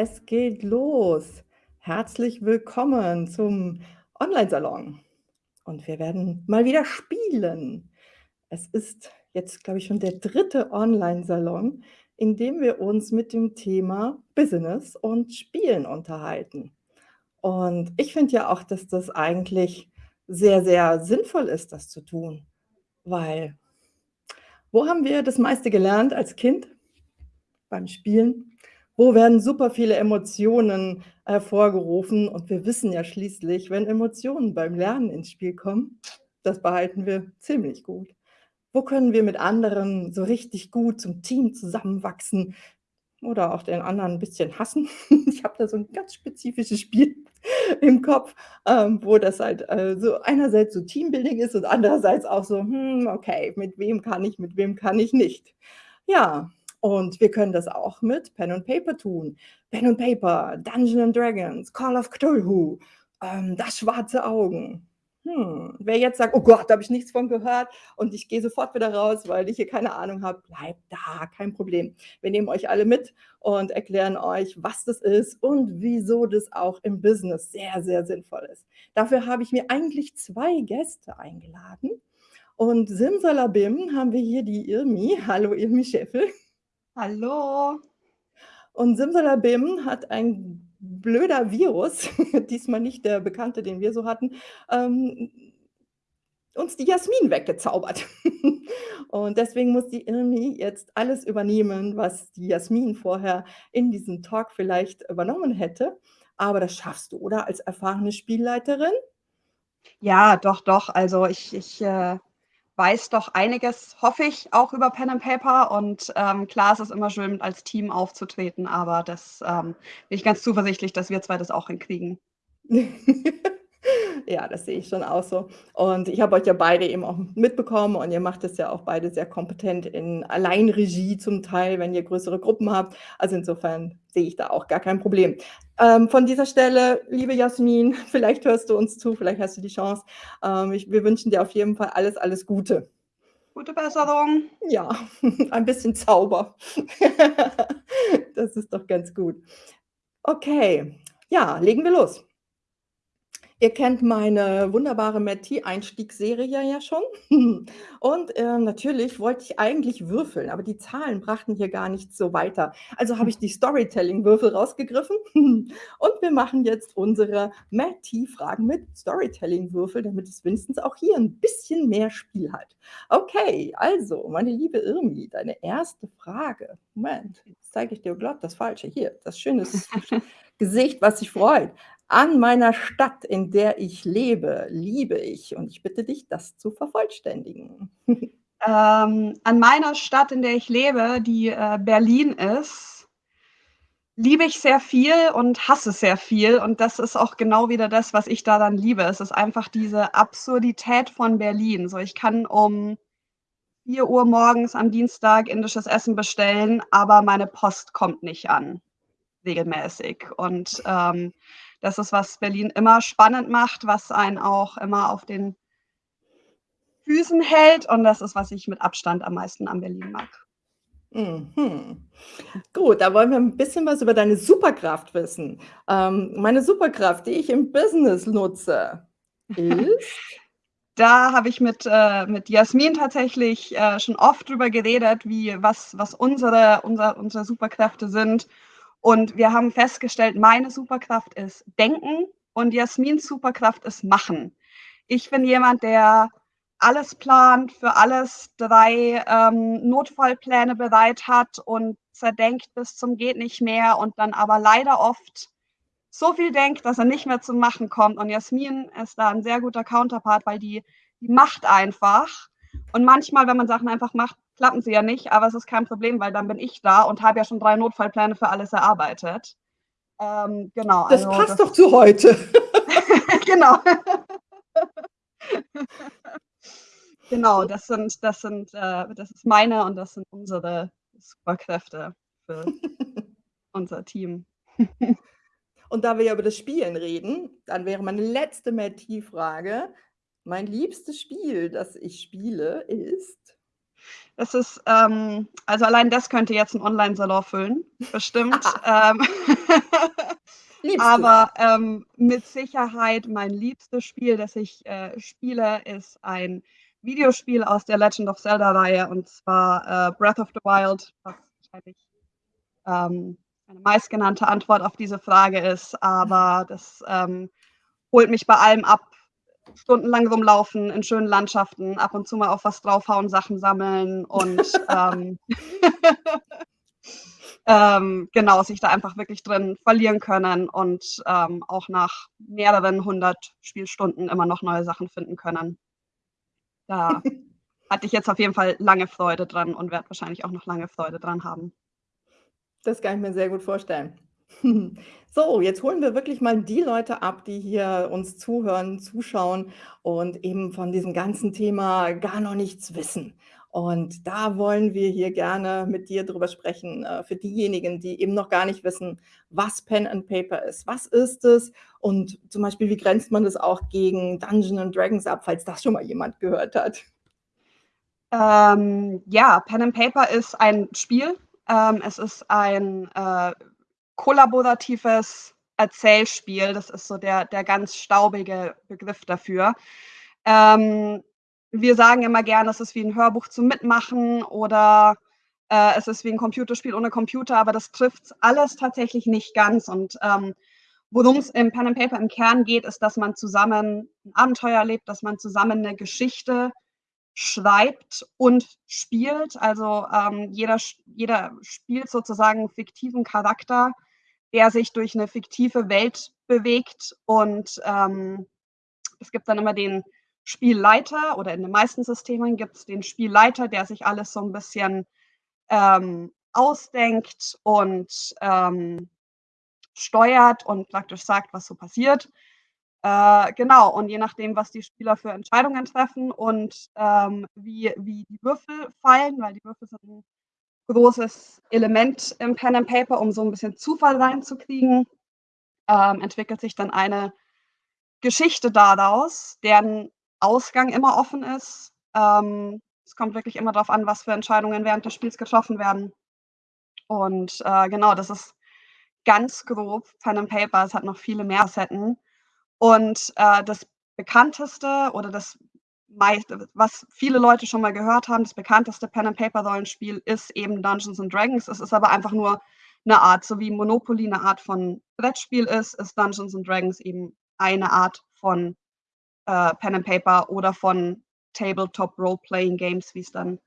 Es geht los. Herzlich willkommen zum Onlinesalon. Und wir werden mal wieder spielen. Es ist jetzt, glaube ich, schon der 3. Onlinesalon, in dem wir uns mit dem Thema Business und Spielen unterhalten. Und ich finde ja auch, dass das eigentlich sehr, sehr sinnvoll ist, das zu tun, weil wo haben wir das meiste gelernt als Kind? Beim Spielen. Wo werden super viele Emotionen hervorgerufen? Und wir wissen ja schließlich, wenn Emotionen beim Lernen ins Spiel kommen, das behalten wir ziemlich gut. Wo können wir mit anderen so richtig gut zum Team zusammenwachsen oder auch den anderen 'n bisschen hassen? Ich habe da so 'n ganz spezifisches Spiel im Kopf, ähm, wo das halt, äh, so einerseits so Teambuilding ist und andererseits auch so: „Hm, okay, mit wem kann ich, mit wem kann ich nicht?“ Ja, und wir können das auch mit Pen and Paper tun. Pen and Paper, Dungeons and Dragons, Call of Cthulhu, ähm, Das Schwarze Augen. Hm, wer jetzt sagt: „Oh Gott, da habe ich nichts von gehört und ich gehe sofort wieder raus, weil ich hier keine Ahnung habe“, bleibt da, kein Problem. Wir nehmen euch alle mit und erklären euch, was das ist und wieso das auch im Business sehr, sehr sinnvoll ist. Dafür habe ich mir eigentlich 2 Gäste eingeladen und Simsalabim haben wir hier die Irmi. Hallo Irmi Scheffel. Hallo. Und Simsalabim hat ein blöder Virus, diesmal nicht der bekannte, den wir so hatten, ähm, uns die Jasmin weggezaubert. Und deswegen muss die Irmi jetzt alles übernehmen, was die Jasmin vorher in diesem Talk vielleicht übernommen hätte. Aber das schaffst du, oder, als erfahrene Spielleiterin? Ja, doch, doch. Also, ich ich, äh, weiß doch einiges, hoffe ich, auch über Pen and Paper und, ähm, klar, es ist immer schön, als Team aufzutreten, aber das, ähm bin ich ganz zuversichtlich, dass wir 2 das auch hinkriegen. Ja, das sehe ich schon auch so. Und ich habe euch ja beide eben auch mitbekommen und ihr macht das ja auch beide sehr kompetent in Alleinregie zum Teil, wenn ihr größere Gruppen habt. Also, insofern sehe ich da auch gar kein Problem. Ähm, von dieser Stelle, liebe Jasmin, vielleicht hörst du uns zu, vielleicht hast du die Chance. Ähm, ich wir wünschen dir auf jeden Fall alles, alles Gute. Gute Besserung. Ja, ein bisschen Zauber. Das ist doch ganz gut. Okay, ja, legen wir los. Ihr kennt meine wunderbare Meti-Einstiegsserie ja schon. Und, ähm, natürlich wollte ich eigentlich würfeln, aber die Zahlen brachten hier gar nicht so weiter. Also habe ich die Storytelling-Würfel rausgegriffen und wir machen jetzt unsere Meti-Fragen mit Storytelling-Würfel, damit es wenigstens auch hier 'n bisschen mehr Spiel hat. Okay, also, meine liebe Irmi, deine 1. Frage. Moment, jetzt zeige ich dir glatt das Falsche. Hier, das schöne Gesicht, was sich freut. An meiner Stadt, in der ich lebe, liebe ich und ich bitte dich, das zu vervollständigen. Ähm, an meiner Stadt, in der ich lebe, die, äh, Berlin ist liebe ich sehr viel und hasse sehr viel und das ist auch genau wieder das, was ich daran liebe. Es ist einfach diese Absurdität von Berlin. So, ich kann um 4:00 morgens am Dienstag indisches Essen bestellen, aber meine Post kommt nicht an, regelmäßig. Und, ähm, das ist, was Berlin immer spannend macht, was einen auch immer auf den Füßen hält und das ist, was ich mit Abstand am meisten an Berlin mag. Mhm. Gut, da wollen wir 'n bisschen was über deine Superkraft wissen. Ähm, meine Superkraft, die ich im Business nutze, ist? Da habe ich mit äh, mit Jasmin tatsächlich, äh, schon oft drüber geredet, wie was was unsere unser unsere Superkräfte sind. Und wir haben festgestellt, meine Superkraft ist Denken und Jasmins Superkraft ist Machen. Ich bin jemand, der alles plant, für alles 3, ähm, Notfallpläne bereit hat und zerdenkt bis zum geht nicht mehr und dann aber leider oft so viel denkt, dass er nicht mehr zum Machen kommt. Und Jasmin ist da 'n sehr guter Counterpart, weil die die macht einfach. Und manchmal, wenn man Sachen einfach macht, klappen sie ja nicht, aber es ist kein Problem, weil dann bin ich da und habe ja schon 3 Notfallpläne für alles erarbeitet. Ähm, genau, Das also passt das doch zu heute. Genau. Genau, das sind das sind äh, das ist meine und das sind unsere Superkräfte für unser Team. Und da wir ja über das Spielen reden, dann wäre meine letzte Meti-Frage: Mein liebstes Spiel, das ich spiele, ist? Das ist, ähm also allein das könnte jetzt 'n Onlinesalon füllen, bestimmt. Ähm, aber, ähm, mit Sicherheit mein liebstes Spiel, das ich, äh, spiele, ist ein Videospiel aus der Legend of Zelda-Reihe, und zwar, äh, Breath of the Wild, was wahrscheinlich, ähm, eine meistgenannte Antwort auf diese Frage ist, aber das, ähm, holt mich bei allem ab. Stundenlang rumlaufen in schönen Landschaften, ab und zu mal auf was draufhauen, Sachen sammeln und, ähm ähm, genau, sich da einfach wirklich drin verlieren können und, ähm, auch nach mehreren 100 Spielstunden immer noch neue Sachen finden können. Da hatte ich jetzt auf jeden Fall lange Freude dran und werde wahrscheinlich auch noch lange Freude dran haben. Das kann ich mir sehr gut vorstellen. So, jetzt holen wir wirklich mal die Leute ab, die hier uns zuhören, zuschauen und eben von diesem ganzen Thema gar noch nichts wissen. Und da wollen wir hier gerne mit dir drüber sprechen, äh, für diejenigen, die eben noch gar nicht wissen, was Pen and Paper ist. Was ist es? Und zum Beispiel, wie grenzt man das auch gegen Dungeons and Dragons ab, falls das schon mal jemand gehört hat? Ähm, ja, Pen and Paper ist ein Spiel. Ähm, es ist ein, äh, kollaboratives Erzählspiel. Das ist so der der ganz staubige Begriff dafür. Ähm, wir sagen immer gerne, es ist wie 'n Hörbuch zum Mitmachen oder, äh, es ist wie 'n Computerspiel ohne Computer, aber das trifft's alles tatsächlich nicht ganz. Und, ähm, worum's im Pen and Paper im Kern geht, ist, dass man zusammen 'n Abenteuer erlebt, dass man zusammen 'ne Geschichte schreibt und spielt. Also, ähm, jeder jeder spielt sozusagen 'n fiktiven Charakter, der sich durch 'ne fiktive Welt bewegt und, ähm, es gibt dann immer den Spielleiter oder in den meisten Systemen gibt's den Spielleiter, der sich alles so 'n bisschen, ähm, ausdenkt und, ähm, steuert und praktisch sagt, was so passiert. Äh, genau, und je nachdem, was die Spieler für Entscheidungen treffen und, ähm, wie wie die Würfel fallen, weil die Würfel sind großes Element im Pen and Paper, um so 'n bisschen Zufall reinzukriegen, ähm, entwickelt sich dann eine Geschichte daraus, deren Ausgang immer offen ist. Ähm, es kommt wirklich immer drauf an, was für Entscheidungen während des Spiels getroffen werden. Und, äh, genau, das ist ganz grob Pen and Paper. Es hat noch viele mehr Facetten. Und, äh, das bekannteste oder das meist was viele Leute schon mal gehört haben, das bekannteste Pen and Paper Rollenspiel ist eben Dungeons and Dragons. Es ist aber einfach nur 'ne Art, so wie Monopoly 'ne Art von Brettspiel ist, ist Dungeons and Dragons eben eine Art von, äh, Pen and Paper oder von Tabletop Role Playing Games, wie's dann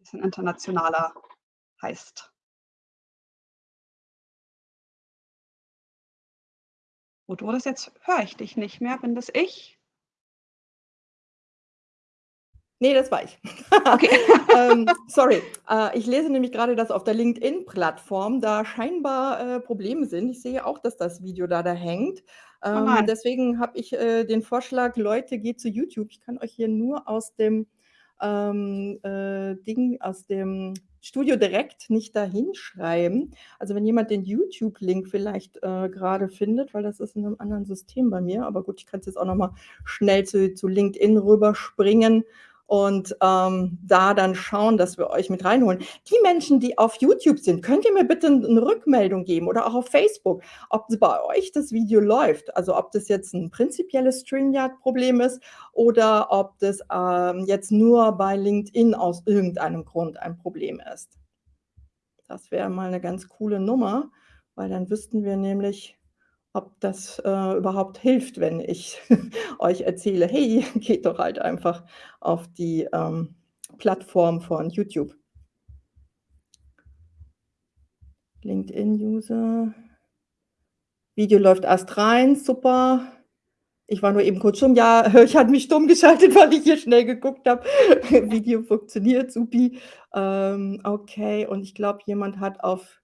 bisschen internationaler heißt. Du das jetzt höre ich dich nicht mehr. Bin das ich? Ne, das war ich. Okay. Ähm, sorry. Äh, ich lese nämlich grade, dass auf der LinkedIn-Plattform da scheinbar, äh, Probleme sind. Ich sehe auch, dass das Video da da hängt. Oh Ähm, nein. deswegen habe ich, äh, den Vorschlag: „Leute, geht zu YouTube.“ Ich kann euch hier nur aus dem, ähm, äh, Ding aus dem Studio direkt nicht da hinschreiben. Also, wenn jemand den YouTube-Link vielleicht, äh, grade findet, weil das ist in 'nem anderen System bei mir. Aber gut, ich kann's jetzt auch noch mal schnell zu zu LinkedIn rüberspringen und, ähm, da dann schauen, dass wir euch mit reinholen. Die Menschen, die auf YouTube sind, könnt ihr mir bitte 'n 'ne Rückmeldung geben oder auch auf Facebook, ob bei euch das Video läuft. Also, ob das jetzt 'n prinzipielles StreamYard-Problem ist oder ob das, ähm, jetzt nur bei LinkedIn aus irgendeinem Grund ein Problem ist. Das wäre mal 'ne ganz coole Nummer, weil dann wüssten wir nämlich, ob das, äh, überhaupt hilft, wenn ich euch erzähle: „Hey, geht doch halt einfach auf die, ähm, Plattform von YouTube.“ LinkedIn-User. Video läuft astrein, super. Ich war nur eben kurz stumm. Ja, ich hatte mich stumm geschaltet, weil ich hier schnell geguckt habe. Video funktioniert, supi. Ähm, okay, und ich glaube, jemand hat auf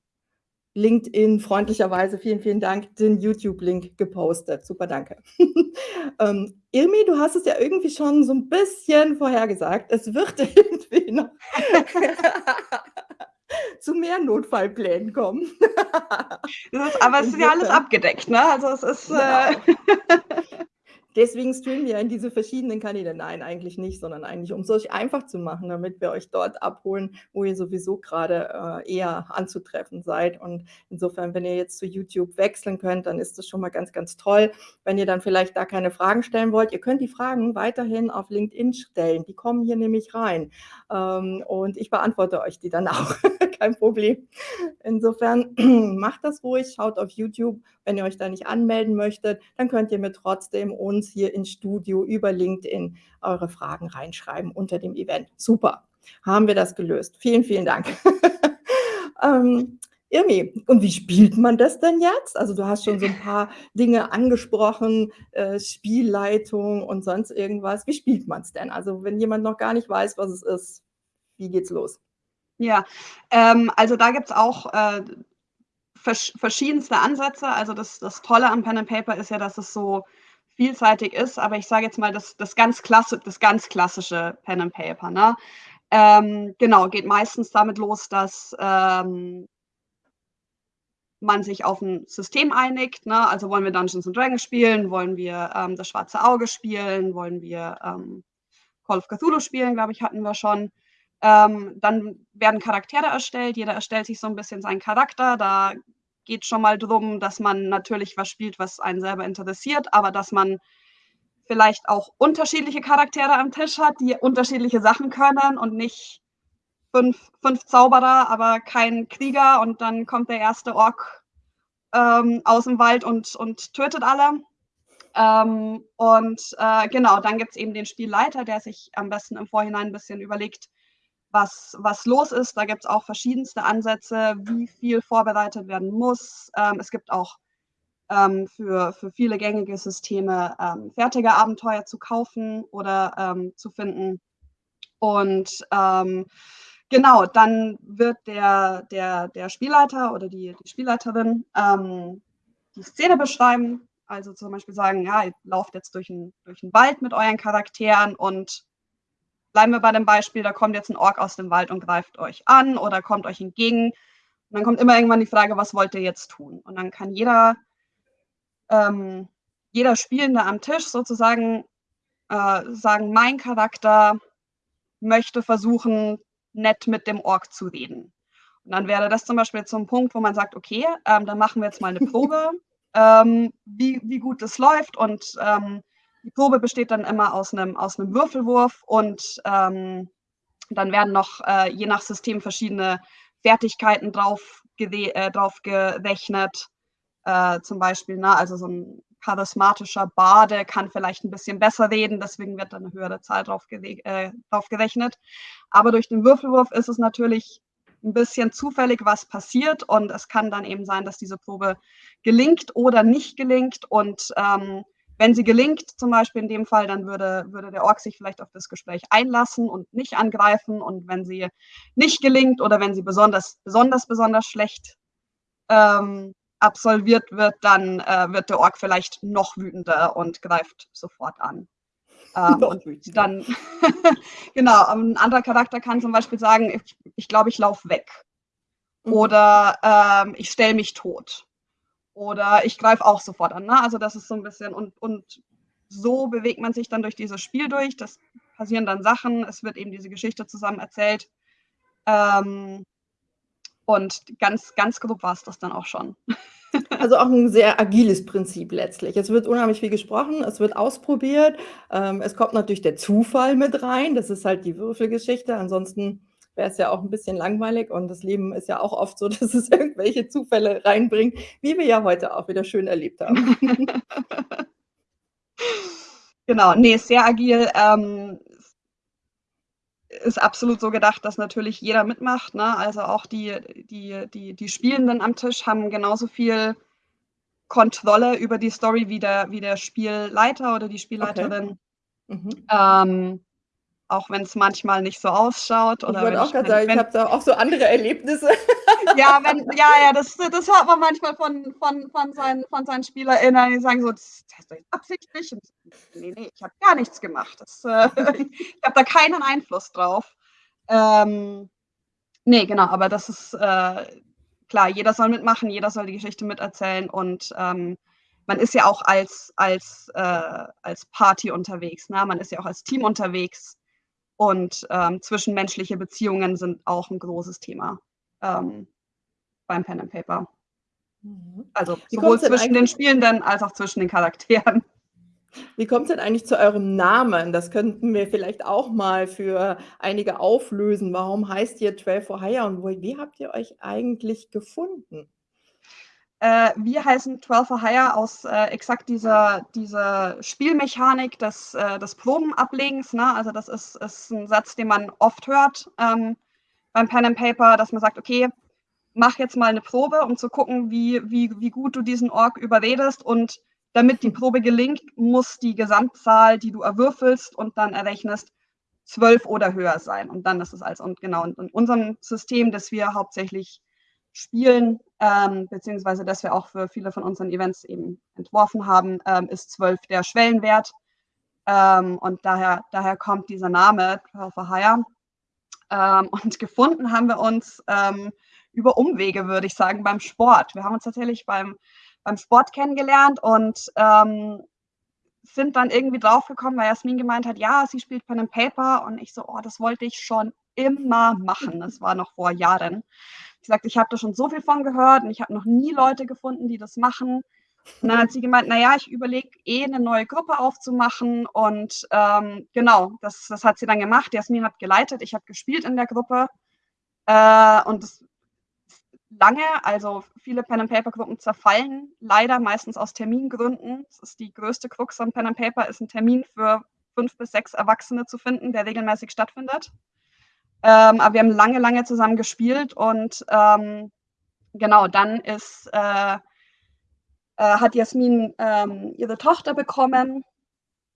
LinkedIn freundlicherweise, vielen, vielen Dank, den YouTube-Link gepostet. Super, danke. Ähm, Irmi, du hast es ja irgendwie schon so 'n bisschen vorhergesagt. Es wird irgendwie noch zu mehr Notfallplänen kommen. Ist aber es ist ja alles abgedeckt, ne? Also, es ist, äh Genau. Deswegen streamen wir in diese verschiedenen Kanäle. Nein, eigentlich nicht, sondern eigentlich, um es euch einfach zu machen, damit wir euch dort abholen, wo ihr sowieso gerade äh, eher anzutreffen seid. Und insofern, wenn ihr jetzt zu YouTube wechseln könnt, dann ist das schon mal ganz, ganz toll. Wenn ihr dann vielleicht da keine Fragen stellen wollt, ihr könnt die Fragen weiterhin auf LinkedIn stellen. Die kommen hier nämlich rein. Ähm, und ich beantworte euch die dann auch. Kein Problem. Insofern macht das ruhig, schaut auf YouTube. Wenn ihr euch da nicht anmelden möchtet, dann könnt ihr mir trotzdem uns hier ins Studio über LinkedIn eure Fragen reinschreiben unter dem Event. Super, haben wir das gelöst. Vielen, vielen Dank. ähm, Irmi, und wie spielt man das denn jetzt? Also du hast schon so ein paar Dinge angesprochen, äh, Spielleitung und sonst irgendwas. Wie spielt man es denn? Also wenn jemand noch gar nicht weiß, was es ist, wie geht's los? Ja, ähm, also da gibt es auch äh, vers verschiedenste Ansätze. Also das, das Tolle am Pen and Paper ist ja, dass es so vielseitig ist, aber ich sage jetzt mal das, das, ganz, klasse, das ganz klassische Pen and Paper. Ne? Ähm, genau, geht meistens damit los, dass ähm, man sich auf ein System einigt. Ne? Also wollen wir Dungeons and Dragons spielen, wollen wir ähm, das Schwarze Auge spielen, wollen wir ähm, Call of Cthulhu spielen, glaube ich, hatten wir schon. Ähm, dann werden Charaktere erstellt, jeder erstellt sich so ein bisschen seinen Charakter. Da geht schon mal darum, dass man natürlich was spielt, was einen selber interessiert, aber dass man vielleicht auch unterschiedliche Charaktere am Tisch hat, die unterschiedliche Sachen können und nicht fünf, fünf Zauberer, aber kein Krieger und dann kommt der erste Ork ähm, aus dem Wald und, und tötet alle. Ähm, und äh, genau, dann gibt es eben den Spielleiter, der sich am besten im Vorhinein ein bisschen überlegt, was, was los ist. Da gibt es auch verschiedenste Ansätze, wie viel vorbereitet werden muss. Ähm, es gibt auch ähm, für, für viele gängige Systeme ähm, fertige Abenteuer zu kaufen oder ähm, zu finden. Und ähm, genau, dann wird der, der, der Spielleiter oder die, die Spielleiterin ähm, die Szene beschreiben. Also zum Beispiel sagen, ja, ihr lauft jetzt durch einen durch Wald mit euren Charakteren und bleiben wir bei dem Beispiel, da kommt jetzt ein Ork aus dem Wald und greift euch an oder kommt euch entgegen. Und dann kommt immer irgendwann die Frage, was wollt ihr jetzt tun? Und dann kann jeder, ähm, jeder Spielende am Tisch sozusagen äh, sagen, mein Charakter möchte versuchen, nett mit dem Ork zu reden. Und dann wäre das zum Beispiel zum Punkt, wo man sagt, okay, ähm, dann machen wir jetzt mal eine Probe, ähm, wie, wie gut das läuft und ähm, die Probe besteht dann immer aus einem, aus einem Würfelwurf und ähm, dann werden noch äh, je nach System verschiedene Fertigkeiten drauf, äh, drauf gerechnet. Äh, zum Beispiel, na, ne, also so ein charismatischer Bade kann vielleicht ein bisschen besser reden, deswegen wird dann eine höhere Zahl drauf, äh, drauf gerechnet. Aber durch den Würfelwurf ist es natürlich ein bisschen zufällig, was passiert und es kann dann eben sein, dass diese Probe gelingt oder nicht gelingt und ähm, wenn sie gelingt, zum Beispiel in dem Fall, dann würde, würde der Ork sich vielleicht auf das Gespräch einlassen und nicht angreifen. Und wenn sie nicht gelingt oder wenn sie besonders, besonders, besonders schlecht ähm, absolviert wird, dann äh, wird der Ork vielleicht noch wütender und greift sofort an. Ähm, und dann, genau, ein anderer Charakter kann zum Beispiel sagen, ich glaube, ich, glaub, ich laufe weg. Mhm. Oder ähm, ich stelle mich tot. Oder ich greife auch sofort an. Ne? Also das ist so ein bisschen und, und so bewegt man sich dann durch dieses Spiel durch. Das passieren dann Sachen, es wird eben diese Geschichte zusammen erzählt. Ähm, und ganz, ganz grob war es das dann auch schon. Also auch ein sehr agiles Prinzip letztlich. Es wird unheimlich viel gesprochen, es wird ausprobiert. Ähm, es kommt natürlich der Zufall mit rein. Das ist halt die Würfelgeschichte. Ansonsten wäre es ja auch ein bisschen langweilig und das Leben ist ja auch oft so, dass es irgendwelche Zufälle reinbringt, wie wir ja heute auch wieder schön erlebt haben. genau, nee, sehr agil. Ähm, ist absolut so gedacht, dass natürlich jeder mitmacht. Ne? Also auch die, die, die, die Spielenden am Tisch haben genauso viel Kontrolle über die Story wie der, wie der Spielleiter oder die Spielleiterin. Okay. Mhm. Ähm, auch wenn es manchmal nicht so ausschaut. Oder ich wollte auch gerade sagen, ich habe da auch so andere Erlebnisse. ja, wenn, ja, ja, das, das hört man manchmal von, von, von, seinen, von seinen SpielerInnen, die sagen so, das, das ist absichtlich. Und, nee, nee, ich habe gar nichts gemacht. Das, äh, ich habe da keinen Einfluss drauf. Ähm, nee, genau, aber das ist äh, klar, jeder soll mitmachen, jeder soll die Geschichte miterzählen und ähm, man ist ja auch als, als, äh, als Party unterwegs, ne? man ist ja auch als Team unterwegs und ähm, zwischenmenschliche Beziehungen sind auch ein großes Thema ähm, beim Pen and Paper. Mhm. Also sowohl zwischen den Spielenden als auch zwischen den Charakteren. Wie kommt es denn eigentlich zu eurem Namen? Das könnten wir vielleicht auch mal für einige auflösen. Warum heißt ihr 12 for Hire und wie habt ihr euch eigentlich gefunden? Äh, wir heißen 12 for Hire aus äh, exakt dieser, dieser Spielmechanik des, äh, des Probenablegens. Ne? Also das ist, ist ein Satz, den man oft hört ähm, beim Pen and Paper, dass man sagt, okay, mach jetzt mal eine Probe, um zu gucken, wie, wie, wie gut du diesen Org überredest und damit die Probe gelingt, muss die Gesamtzahl, die du erwürfelst und dann errechnest, zwölf oder höher sein. Und dann ist es als, und genau, in unserem System, das wir hauptsächlich spielen, ähm, beziehungsweise das wir auch für viele von unseren Events eben entworfen haben, ähm, ist zwölf der Schwellenwert. Ähm, und daher, daher kommt dieser Name, 12 for Hire. Und gefunden haben wir uns ähm, über Umwege, würde ich sagen, beim Sport. Wir haben uns tatsächlich beim beim Sport kennengelernt und ähm, sind dann irgendwie draufgekommen, weil Jasmin gemeint hat, ja, sie spielt Pen and Paper und ich so, oh, das wollte ich schon immer machen. Das war noch vor Jahren. Sie sagt, ich habe da schon so viel von gehört und ich habe noch nie Leute gefunden, die das machen. Und dann hat sie gemeint, naja, ich überlege eh eine neue Gruppe aufzumachen und ähm, genau, das, das hat sie dann gemacht. Jasmin hat geleitet, ich habe gespielt in der Gruppe äh, und das lange. Also viele Pen-and-Paper-Gruppen zerfallen leider meistens aus Termingründen. Das ist die größte Krux an Pen-and-Paper, ist ein Termin für fünf bis sechs Erwachsene zu finden, der regelmäßig stattfindet. Ähm, aber wir haben lange, lange zusammen gespielt und ähm, genau, dann ist, äh, äh, hat Jasmin ähm, ihre Tochter bekommen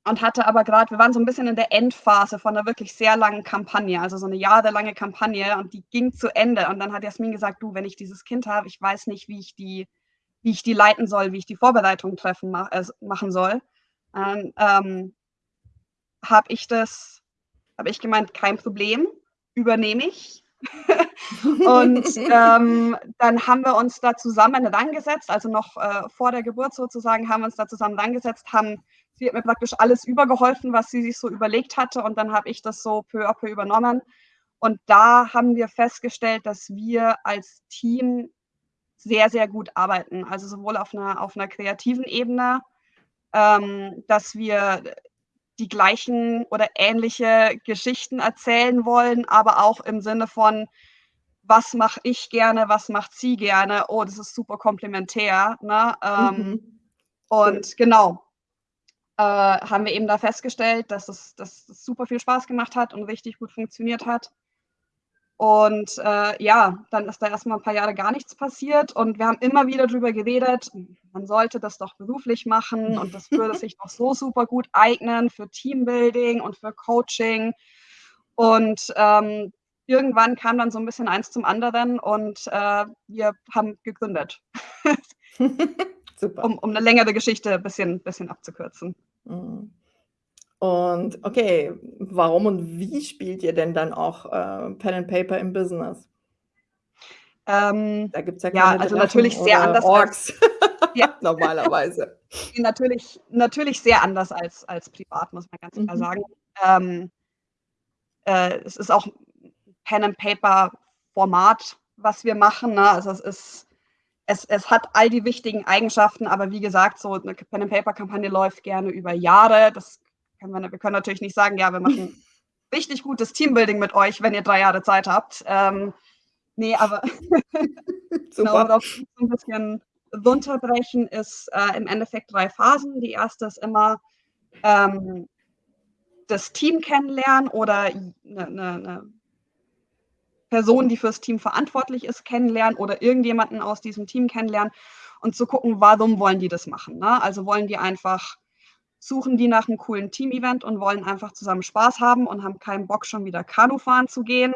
und hatte aber gerade, wir waren so ein bisschen in der Endphase von einer wirklich sehr langen Kampagne, also so eine jahrelange Kampagne und die ging zu Ende. Und dann hat Jasmin gesagt, du, wenn ich dieses Kind habe, ich weiß nicht, wie ich die, wie ich die leiten soll, wie ich die Vorbereitung treffen mach, äh, machen soll. Ähm, ähm, habe ich das, habe ich gemeint, kein Problem, übernehme ich. und ähm, dann haben wir uns da zusammen rangesetzt, also noch äh, vor der Geburt sozusagen, haben wir uns da zusammen rangesetzt, haben sie hat mir praktisch alles übergeholfen, was sie sich so überlegt hatte und dann habe ich das so peu à peu übernommen. Und da haben wir festgestellt, dass wir als Team sehr, sehr gut arbeiten. Also sowohl auf einer, auf einer kreativen Ebene, ähm, dass wir die gleichen oder ähnliche Geschichten erzählen wollen, aber auch im Sinne von, was mache ich gerne, was macht sie gerne. Oh, das ist super komplementär. Ne? Ähm, mhm. Und genau, äh, haben wir eben da festgestellt, dass es, dass es super viel Spaß gemacht hat und richtig gut funktioniert hat. Und äh, ja, dann ist da erstmal ein paar Jahre gar nichts passiert und wir haben immer wieder darüber geredet, man sollte das doch beruflich machen und das würde sich doch so super gut eignen für Teambuilding und für Coaching. Und ähm, irgendwann kam dann so ein bisschen eins zum anderen und äh, wir haben gegründet. Super. Um, um eine längere Geschichte ein bisschen, bisschen abzukürzen. Mhm. Und okay, warum und wie spielt ihr denn dann auch äh, Pen and Paper im Business? Ähm, da gibt es ja keine ja, also natürlich sehr anders Orks. Als, ja. normalerweise. natürlich, natürlich sehr anders als, als privat, muss man ganz klar mhm. sagen. Ähm, äh, es ist auch Pen and Paper Format, was wir machen. Ne? Also es ist es, es hat all die wichtigen Eigenschaften, aber wie gesagt, so eine Pen-and-Paper-Kampagne läuft gerne über Jahre. Das wir, wir können natürlich nicht sagen, ja, wir machen richtig gutes Teambuilding mit euch, wenn ihr drei Jahre Zeit habt. Ähm, nee, aber genau, darauf ein bisschen runterbrechen ist äh, im Endeffekt drei Phasen. Die erste ist immer ähm, das Team kennenlernen oder eine, eine, eine Person, die fürs Team verantwortlich ist, kennenlernen oder irgendjemanden aus diesem Team kennenlernen und zu gucken, warum wollen die das machen. Ne? Also wollen die einfach, suchen die nach einem coolen Team-Event und wollen einfach zusammen Spaß haben und haben keinen Bock, schon wieder Kanu fahren zu gehen.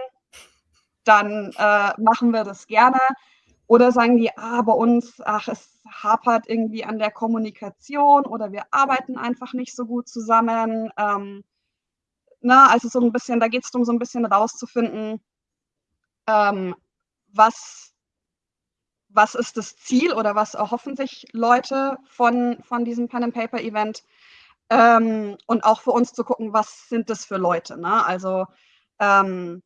Dann äh, machen wir das gerne. Oder sagen die, ah, bei uns, ach, es hapert irgendwie an der Kommunikation oder wir arbeiten einfach nicht so gut zusammen. Ähm, na, also so ein bisschen, da geht es darum, so ein bisschen rauszufinden, ähm, was, was ist das Ziel oder was erhoffen sich Leute von, von diesem Pen and Paper Event? Ähm, und auch für uns zu gucken, was sind das für Leute? Ne? Also ähm,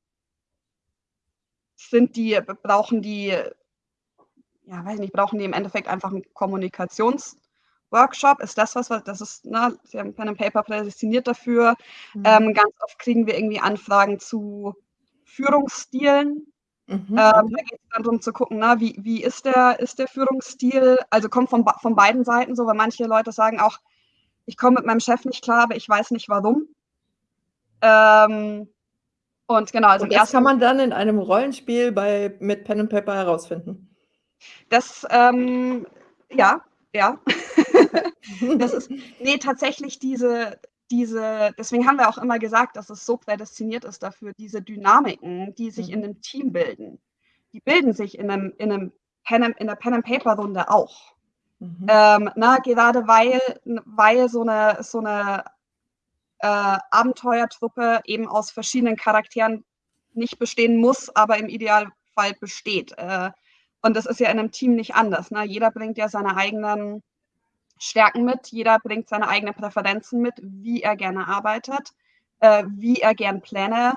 sind die, brauchen die, ja, weiß nicht, brauchen die im Endeffekt einfach einen Kommunikationsworkshop? Ist das was, das ist, ne, sie haben Pen and Paper prädestiniert dafür. Mhm. Ähm, ganz oft kriegen wir irgendwie Anfragen zu Führungsstilen. Mhm, ähm, da geht es dann darum zu gucken, na, wie, wie ist, der, ist der Führungsstil? Also kommt von, von beiden Seiten so, weil manche Leute sagen auch, ich komme mit meinem Chef nicht klar, aber ich weiß nicht warum. Ähm, und genau, also und das kann man dann in einem Rollenspiel bei, mit Pen and Paper herausfinden. Das, ähm, ja, ja. das ist, nee, tatsächlich diese, diese, deswegen haben wir auch immer gesagt, dass es so prädestiniert ist dafür, diese Dynamiken, die sich mhm. in einem Team bilden, die bilden sich in, einem, in, einem Pen, in der Pen-and-Paper-Runde auch. Mhm. Ähm, na, gerade weil, weil so eine, so eine äh, Abenteuertruppe eben aus verschiedenen Charakteren nicht bestehen muss, aber im Idealfall besteht. Äh, und das ist ja in einem Team nicht anders. Ne? Jeder bringt ja seine eigenen Stärken mit, jeder bringt seine eigenen Präferenzen mit, wie er gerne arbeitet, äh, wie er gern Pläne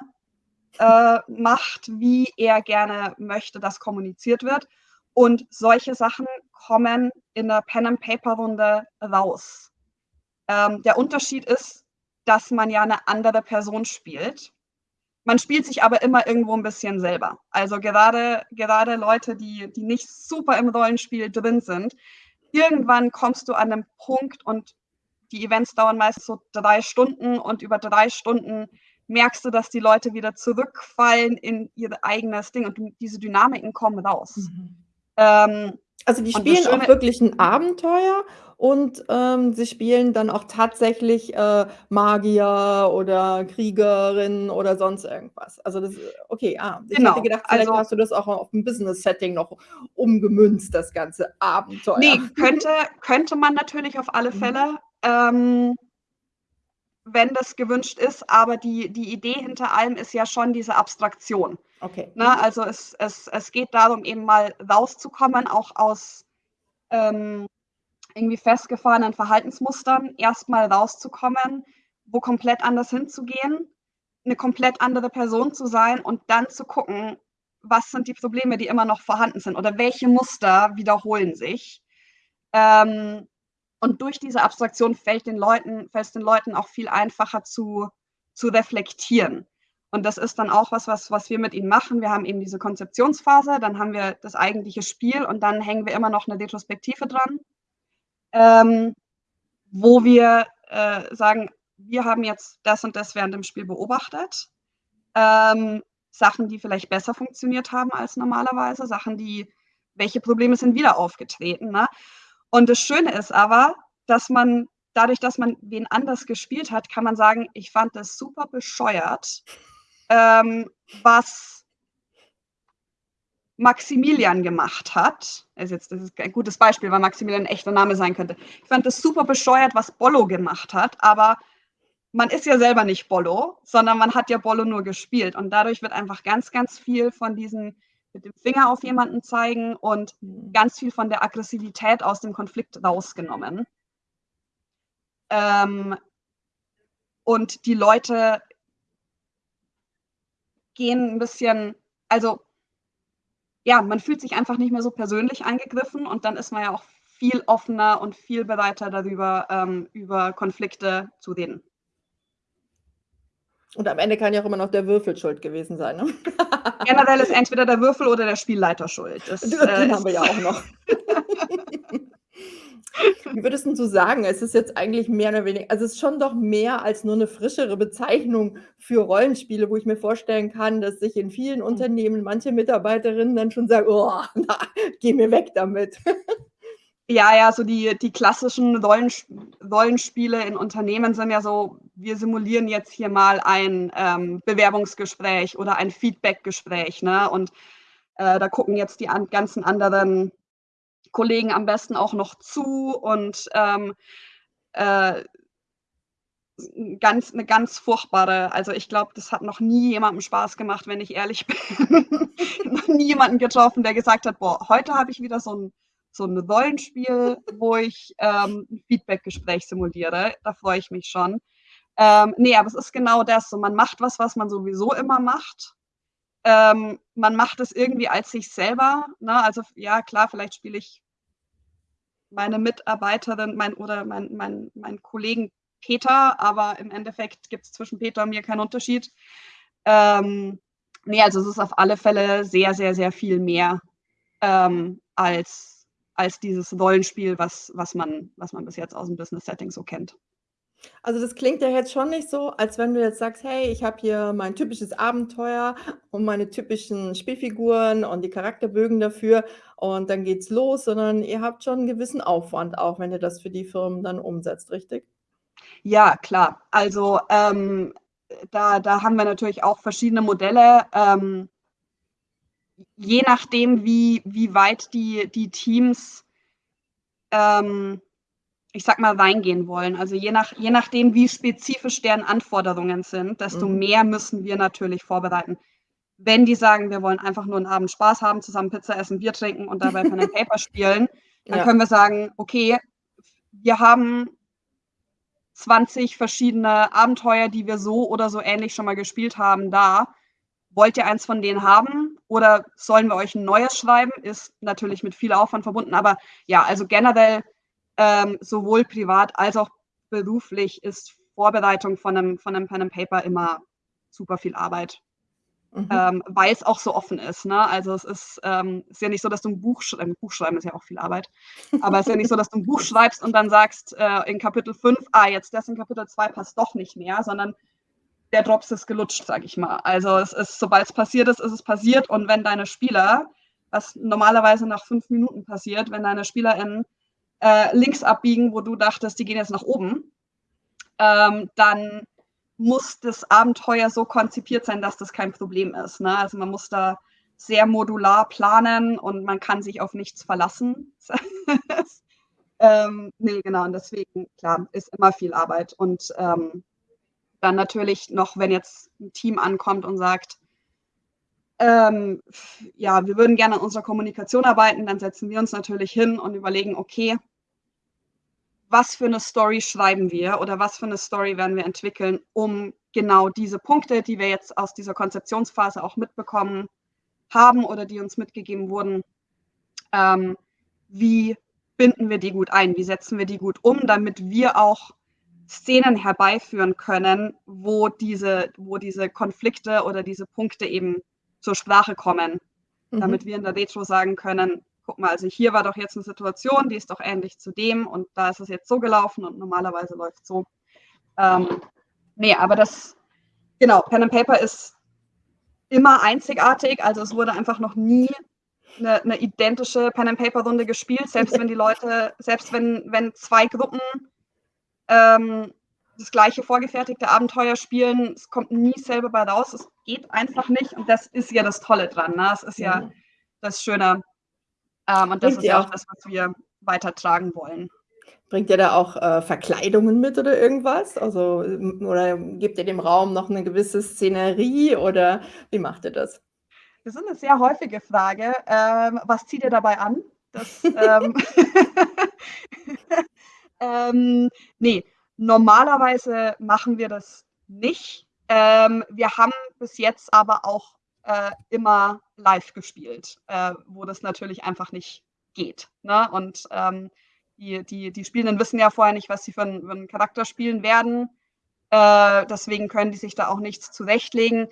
äh, macht, wie er gerne möchte, dass kommuniziert wird. Und solche Sachen kommen in der Pen-and-Paper-Runde raus. Ähm, der Unterschied ist, dass man ja eine andere Person spielt. Man spielt sich aber immer irgendwo ein bisschen selber. Also gerade, gerade Leute, die, die nicht super im Rollenspiel drin sind, irgendwann kommst du an einen Punkt und die Events dauern meistens so drei Stunden und über drei Stunden merkst du, dass die Leute wieder zurückfallen in ihr eigenes Ding und diese Dynamiken kommen raus. Mhm. Ähm, also die spielen auch wirklich ein Abenteuer und, ähm, sie spielen dann auch tatsächlich, äh, Magier oder Kriegerin oder sonst irgendwas. Also das okay, ah, ich hätte Genau, gedacht, vielleicht also hast du das auch auf 'n Business-Setting noch umgemünzt, das ganze Abenteuer. Ne, könnte könnte man natürlich auf alle Mhm. Fälle, ähm wenn das gewünscht ist, aber die die Idee hinter allem ist ja schon diese Abstraktion. Okay. Ne, Mhm. also es es es geht darum, eben mal rauszukommen, auch aus, ähm irgendwie festgefahrenen Verhaltensmustern erstmal rauszukommen, wo komplett anders hinzugehen, eine komplett andere Person zu sein und dann zu gucken, was sind die Probleme, die immer noch vorhanden sind oder welche Muster wiederholen sich. Ähm, und durch diese Abstraktion fällt den es den Leuten auch viel einfacher zu, zu reflektieren. Und das ist dann auch was, was, was wir mit ihnen machen. Wir haben eben diese Konzeptionsphase, dann haben wir das eigentliche Spiel und dann hängen wir immer noch eine Retrospektive dran ähm, wo wir äh, sagen, wir haben jetzt das und das während dem Spiel beobachtet. Ähm, Sachen, die vielleicht besser funktioniert haben als normalerweise, Sachen, die, welche Probleme sind wieder aufgetreten. Ne? Und das Schöne ist aber, dass man dadurch, dass man wen anders gespielt hat, kann man sagen, ich fand das super bescheuert, ähm, was Maximilian gemacht hat, ist jetzt das ist ein gutes Beispiel, weil Maximilian ein echter Name sein könnte. Ich fand das super bescheuert, was Bollo gemacht hat, aber man ist ja selber nicht Bollo, sondern man hat ja Bollo nur gespielt und dadurch wird einfach ganz, ganz viel von diesen mit dem Finger auf jemanden zeigen und mhm. ganz viel von der Aggressivität aus dem Konflikt rausgenommen. Ähm, und die Leute gehen ein bisschen, also ja, man fühlt sich einfach nicht mehr so persönlich angegriffen und dann ist man ja auch viel offener und viel bereiter darüber, ähm, über Konflikte zu reden. Und am Ende kann ja auch immer noch der Würfel schuld gewesen sein, ne? Generell ist entweder der Würfel oder der Spielleiter schuld. Das, den äh, haben wir ja auch noch. Wie würdest du sagen, es ist jetzt eigentlich mehr oder weniger also, es ist schon doch mehr als nur eine frischere Bezeichnung für Rollenspiele, wo ich mir vorstellen kann, dass sich in vielen mhm. Unternehmen manche Mitarbeiterinnen dann schon sagen: „Oh, na, geh mir weg damit.“ Ja, ja, so die die klassischen Rollensp Rollenspiele in Unternehmen sind ja so: Wir simulieren jetzt hier mal ein, ähm, Bewerbungsgespräch oder ein Feedbackgespräch, ne? Und, äh, da gucken jetzt die an ganzen anderen Kollegen am besten auch noch zu und ähm, äh, ganz, eine ganz furchtbare, also ich glaube, das hat noch nie jemandem Spaß gemacht, wenn ich ehrlich bin. noch nie jemanden getroffen, der gesagt hat, boah, heute habe ich wieder so ein, so ein Rollenspiel, wo ich ähm, ein Feedback-Gespräch simuliere. Da freue ich mich schon. Ähm, nee, aber es ist genau das. So, man macht was, was man sowieso immer macht. Ähm, man macht es irgendwie als sich selber. Ne? Also ja, klar, vielleicht spiele ich meine Mitarbeiterin mein, oder mein, mein, mein Kollegen Peter, aber im Endeffekt gibt es zwischen Peter und mir keinen Unterschied. Ähm, nee, also es ist auf alle Fälle sehr, sehr, sehr viel mehr ähm, als, als dieses Rollenspiel, was, was, man, was man bis jetzt aus dem Business-Setting so kennt. Also, das klingt ja jetzt schon nicht so, als wenn du jetzt sagst: „Hey, ich habe hier mein typisches Abenteuer und meine typischen Spielfiguren und die Charakterbögen dafür und dann geht's los“, sondern ihr habt schon 'n gewissen Aufwand, auch wenn ihr das für die Firmen dann umsetzt, richtig? Ja, klar. Also, ähm, da da haben wir natürlich auch verschiedene Modelle. Ähm je nachdem, wie wie weit die die Teams, ähm, ich sage mal, reingehen wollen. Also, je nach je nachdem, wie spezifisch deren Anforderungen sind, desto Mhm. mehr müssen wir natürlich vorbereiten. Wenn die sagen: „Wir wollen einfach nur 'n Abend Spaß haben, zusammen Pizza essen, Bier trinken und dabei Pen and Paper spielen“, dann Ja. können wir sagen: „Okay, wir haben 20 verschiedene Abenteuer, die wir so oder so ähnlich schon mal gespielt haben, da. Wollt ihr eins von denen haben oder sollen wir euch 'n neues schreiben?“ Ist natürlich mit viel Aufwand verbunden, aber ja, also generell, ähm, sowohl privat als auch beruflich ist Vorbereitung von 'nem von 'nem Pen and Paper immer super viel Arbeit, Mhm. ähm, weil's auch so offen ist, ne? Also, es ist, ähm ist ja nicht so, dass du 'n Buch sch ein Buch schreiben ist ja auch viel Arbeit, aber es ist ja nicht so, dass du 'n Buch schreibst und dann sagst, äh, in Kapitel 5: „Ah, jetzt das in Kapitel 2 passt doch nicht mehr“, sondern der Drops ist gelutscht, sage ich mal. Also, es ist sobald's passiert ist, ist es passiert und wenn deine Spieler was normalerweise nach 5 Minuten passiert, wenn deine SpielerInnen, äh, links abbiegen, wo du dachtest, die gehen jetzt nach oben, ähm, dann muss das Abenteuer so konzipiert sein, dass das kein Problem ist, ne? Also, man muss da sehr modular planen und man kann sich auf nichts verlassen. Ähm, ne, genau, und deswegen, klar, ist immer viel Arbeit und, ähm, dann natürlich noch, wenn jetzt 'n Team ankommt und sagt ähm, ja, wir würden gerne an unserer Kommunikation arbeiten, dann setzen wir uns natürlich hin und überlegen: „Okay“ „was für 'ne Story schreiben wir oder was für 'ne Story werden wir entwickeln, um genau diese Punkte, die wir jetzt aus dieser Konzeptionsphase auch mitbekommen haben oder die uns mitgegeben wurden ähm, wie binden wir die gut ein? Wie setzen wir die gut um, damit wir auch Szenen herbeiführen können, wo diese wo diese Konflikte oder diese Punkte eben zur Sprache kommen, damit Mhm. wir in der Retro sagen können: „Guck mal, also hier war doch jetzt 'ne Situation, die ist doch ähnlich zu dem und da ist es jetzt so gelaufen und normalerweise läuft's so.“ Ähm, ne, aber das genau, Pen and Paper ist immer einzigartig. Also, es wurde einfach noch nie 'ne 'ne identische Pen and Paper Runde gespielt, selbst wenn die Leute selbst wenn wenn 2 Gruppen, ähm, das gleiche vorgefertigte Abenteuer spielen, es kommt nie selbe bei raus. Es geht einfach nicht und das ist ja das Tolle dran, ne? Es ist ja Mhm. das Schöne, ähm, und das Bringt ist ja auch das, was wir weitertragen wollen. Bringt ihr da auch, äh, Verkleidungen mit oder irgendwas? Also, oder gebt ihr dem Raum noch 'ne gewisse Szenerie oder wie macht ihr das? Das ist 'ne sehr häufige Frage. Ähm, was zieht ihr dabei an? Das, ähm ähm, ne, normalerweise machen wir das nicht. Ähm, wir haben bis jetzt aber auch, äh, immer live gespielt, äh, wo das natürlich einfach nicht geht, ne? Und, ähm, die die die Spielenden wissen ja vorher nicht, was sie für 'n für 'n Charakter spielen werden. Äh, deswegen können die sich da auch nichts zurechtlegen.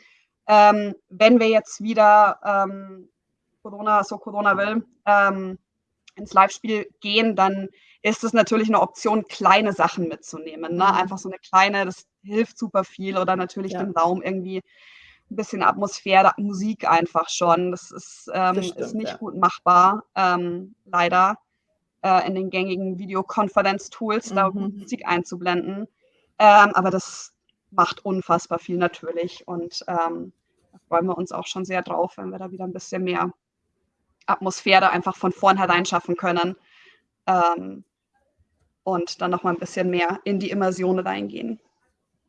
Ähm, wenn wir jetzt wieder, ähm, Corona so Corona will, ähm, ins Livespiel gehen, dann ist es natürlich 'ne Option, kleine Sachen mitzunehmen, ne? Einfach Mhm. so 'ne kleine das hilft super viel oder natürlich dem Ja. Raum irgendwie 'n bisschen Atmosphäre, Musik einfach schon. Das ist, Das ähm ist stimmt, nicht ja. gut machbar, ähm, leider, äh, in den gängigen Videokonferenz-Tools da Mhm. Musik einzublenden. Ähm, aber das macht unfassbar viel natürlich und, ähm, da freuen wir uns auch schon sehr drauf, wenn wir da wieder 'n bisschen mehr Atmosphäre einfach von vornherein schaffen können, ähm, und dann noch mal 'n bisschen mehr in die Immersion reingehen.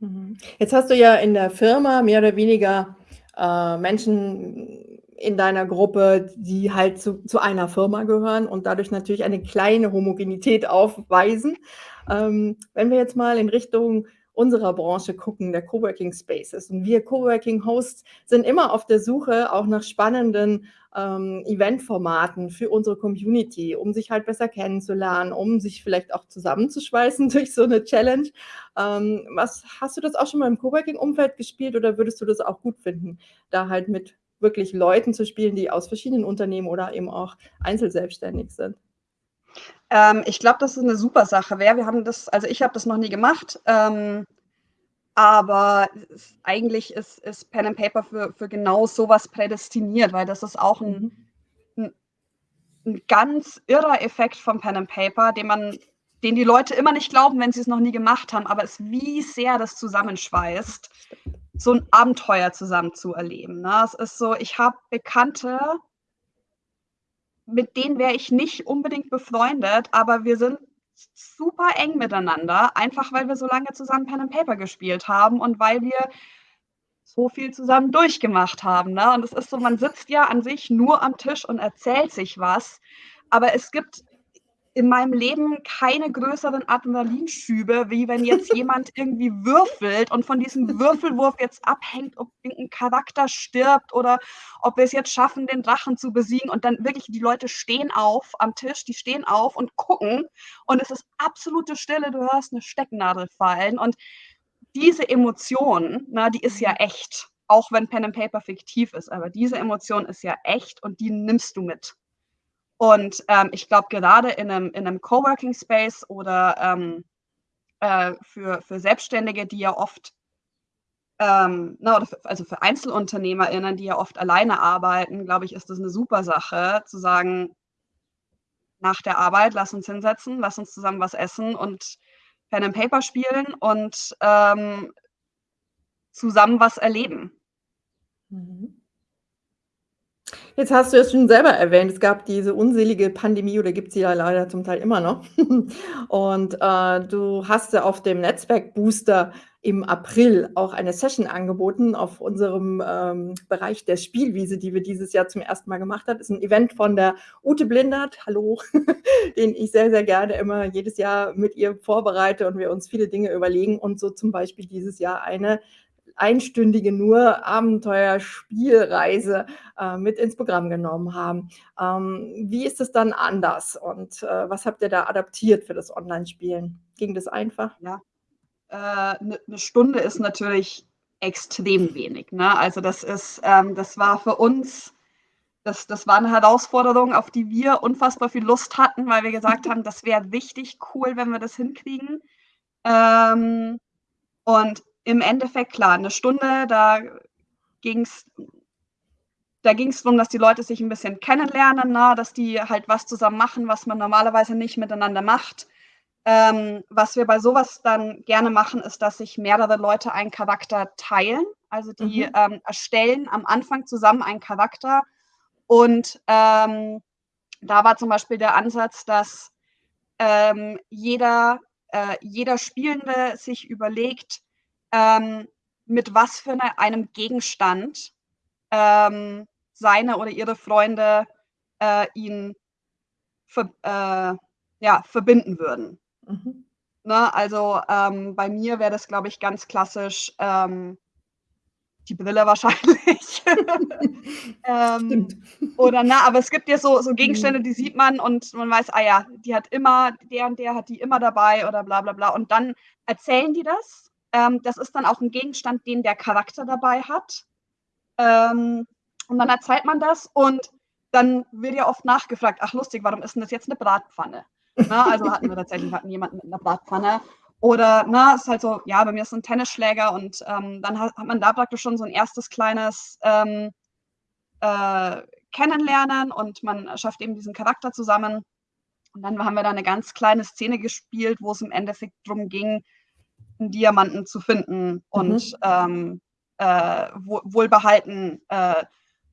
Mhm. Jetzt hast du ja in der Firma mehr oder weniger, äh, Menschen in deiner Gruppe, die halt zu zu einer Firma gehören und dadurch natürlich eine kleine Homogenität aufweisen. Ähm, wenn wir jetzt mal in Richtung unserer Branche gucken, der Coworking Spaces und wir Coworking Hosts sind immer auf der Suche auch nach spannenden, ähm, Eventformaten für unsere Community, um sich halt besser kennenzulernen, um sich vielleicht auch zusammenzuschweißen durch so 'ne Challenge. Ähm, was hast du das auch schon mal im Coworking-Umfeld gespielt oder würdest du das auch gut finden, da halt mit wirklich Leuten zu spielen, die aus verschiedenen Unternehmen oder eben auch einzelselbstständig sind? Ähm, ich glaube, dass es 'ne super Sache wäre. Wir haben das also, ich habe das noch nie gemacht, ähm, aber s eigentlich ist ist Pen and Paper für für genau so was prädestiniert, weil das ist auch 'n Mhm. 'n 'n ganz irrer Effekt von Pen and Paper, den man den die Leute immer nicht glauben, wenn sie's noch nie gemacht haben, aber es wie sehr das zusammenschweißt, so 'n Abenteuer zusammen zu erleben, ne? Es ist so, ich habe Bekannte mit denen wäre ich nicht unbedingt befreundet, aber wir sind super eng miteinander, einfach weil wir so lange zusammen Pen and Paper gespielt haben und weil wir so viel zusammen durchgemacht haben, ne? Und es ist so, man sitzt ja an sich nur am Tisch und erzählt sich was, aber es gibt in meinem Leben keine größeren Adrenalinschübe, wie wenn jetzt jemand irgendwie würfelt und von diesem Würfelwurf jetzt abhängt, ob irgend 'n Charakter stirbt oder ob wir's jetzt schaffen, den Drachen zu besiegen und dann wirklich die Leute stehen auf am Tisch, die stehen auf und gucken und es ist absolute Stille, du hörst 'ne Stecknadel fallen und diese Emotion, ne, die ist ja Mhm. echt, auch wenn Pen and Paper fiktiv ist, aber diese Emotion ist ja echt und die nimmst du mit. Und, ähm, ich glaube, gerade in 'nem in 'nem Coworking Space oder, ähm, äh, für für Selbstständige, die ja oft ähm, ne, oder f also, für EinzelunternehmerInnen, die ja oft alleine arbeiten, glaube ich, ist das 'ne super Sache zu sagen nach der Arbeit, lass uns hinsetzen, lass uns zusammen was essen und Pen and Paper spielen und, ähm zusammen was erleben. Mhm. Jetzt hast du es schon selber erwähnt, es gab diese unselige Pandemie oder gibt sie ja leider zum Teil immer noch. Und, äh, du hast ja auf dem Netzwerk-Booster im April auch eine Session angeboten auf unserem, ähm, Bereich der Spielwiese, die wir dieses Jahr zum 1. Mal gemacht hat. Ist 'n Event von der Ute Blindert, hallo, den ich sehr, sehr gerne immer jedes Jahr mit ihr vorbereite und wir uns viele Dinge überlegen und so zum Beispiel dieses Jahr eine einstündige nur Abenteuer-Spielreise, äh, mit ins Programm genommen haben. Ähm, wie ist es dann anders und, äh, was habt ihr da adaptiert für das Online-Spielen? Ging das einfach? Ja. Äh, 'ne Stunde ist natürlich extrem wenig, ne? Also, das ist ähm, das war für uns das das war 'ne Herausforderung, auf die wir unfassbar viel Lust hatten, weil wir gesagt haben, das wäre richtig cool, wenn wir das hinkriegen. Ähm, und im Endeffekt, klar, 'ne Stunde, da ging's da ging's drum, dass die Leute sich 'n bisschen kennenlernen, ne, dass die halt was zusammen machen, was man normalerweise nicht miteinander macht. Ähm, was wir bei so was dann gerne machen, ist, dass sich mehrere Leute einen Charakter teilen. Also, die, Mhm. ähm, erstellen am Anfang zusammen einen Charakter und, ähm, da war zum Beispiel der Ansatz, dass, ähm, jeder äh, jeder Spielende sich überlegt, ähm, mit was für 'ne einem Gegenstand, ähm, seine oder ihre Freunde, äh, ihn verb äh, ja, verbinden würden. Mhm. Ne, also, ähm, bei mir wäre das, glaube ich, ganz klassisch, ähm die Brille wahrscheinlich. Stimmt. Ähm, oder ne, aber es gibt ja so so Gegenstände, Mhm. die sieht man und man weiß, ah ja, die hat immer der und der hat die immer dabei oder bla bla bla. Und dann erzählen die das. Ähm, das ist dann auch 'n Gegenstand, den der Charakter dabei hat. Ähm, und dann erzählt man das und dann wird ja oft nachgefragt: „Ach lustig, warum ist 'n das jetzt 'ne Bratpfanne?“ Ne, also, hatten wir tatsächlich hatten jemanden mit 'ner Bratpfanne. Oder, ne, ist halt so, ja, bei mir ist 'n Tennisschläger und, ähm, dann ha hat man da praktisch schon so 'n 1. kleines, ähm, äh, Kennenlernen und man schafft eben diesen Charakter zusammen. Und dann haben wir da 'ne ganz kleine Szene gespielt, wo's im Endeffekt drum ging, 'n Diamanten zu finden und, Mhm. ähm, äh, woh wohlbehalten, äh,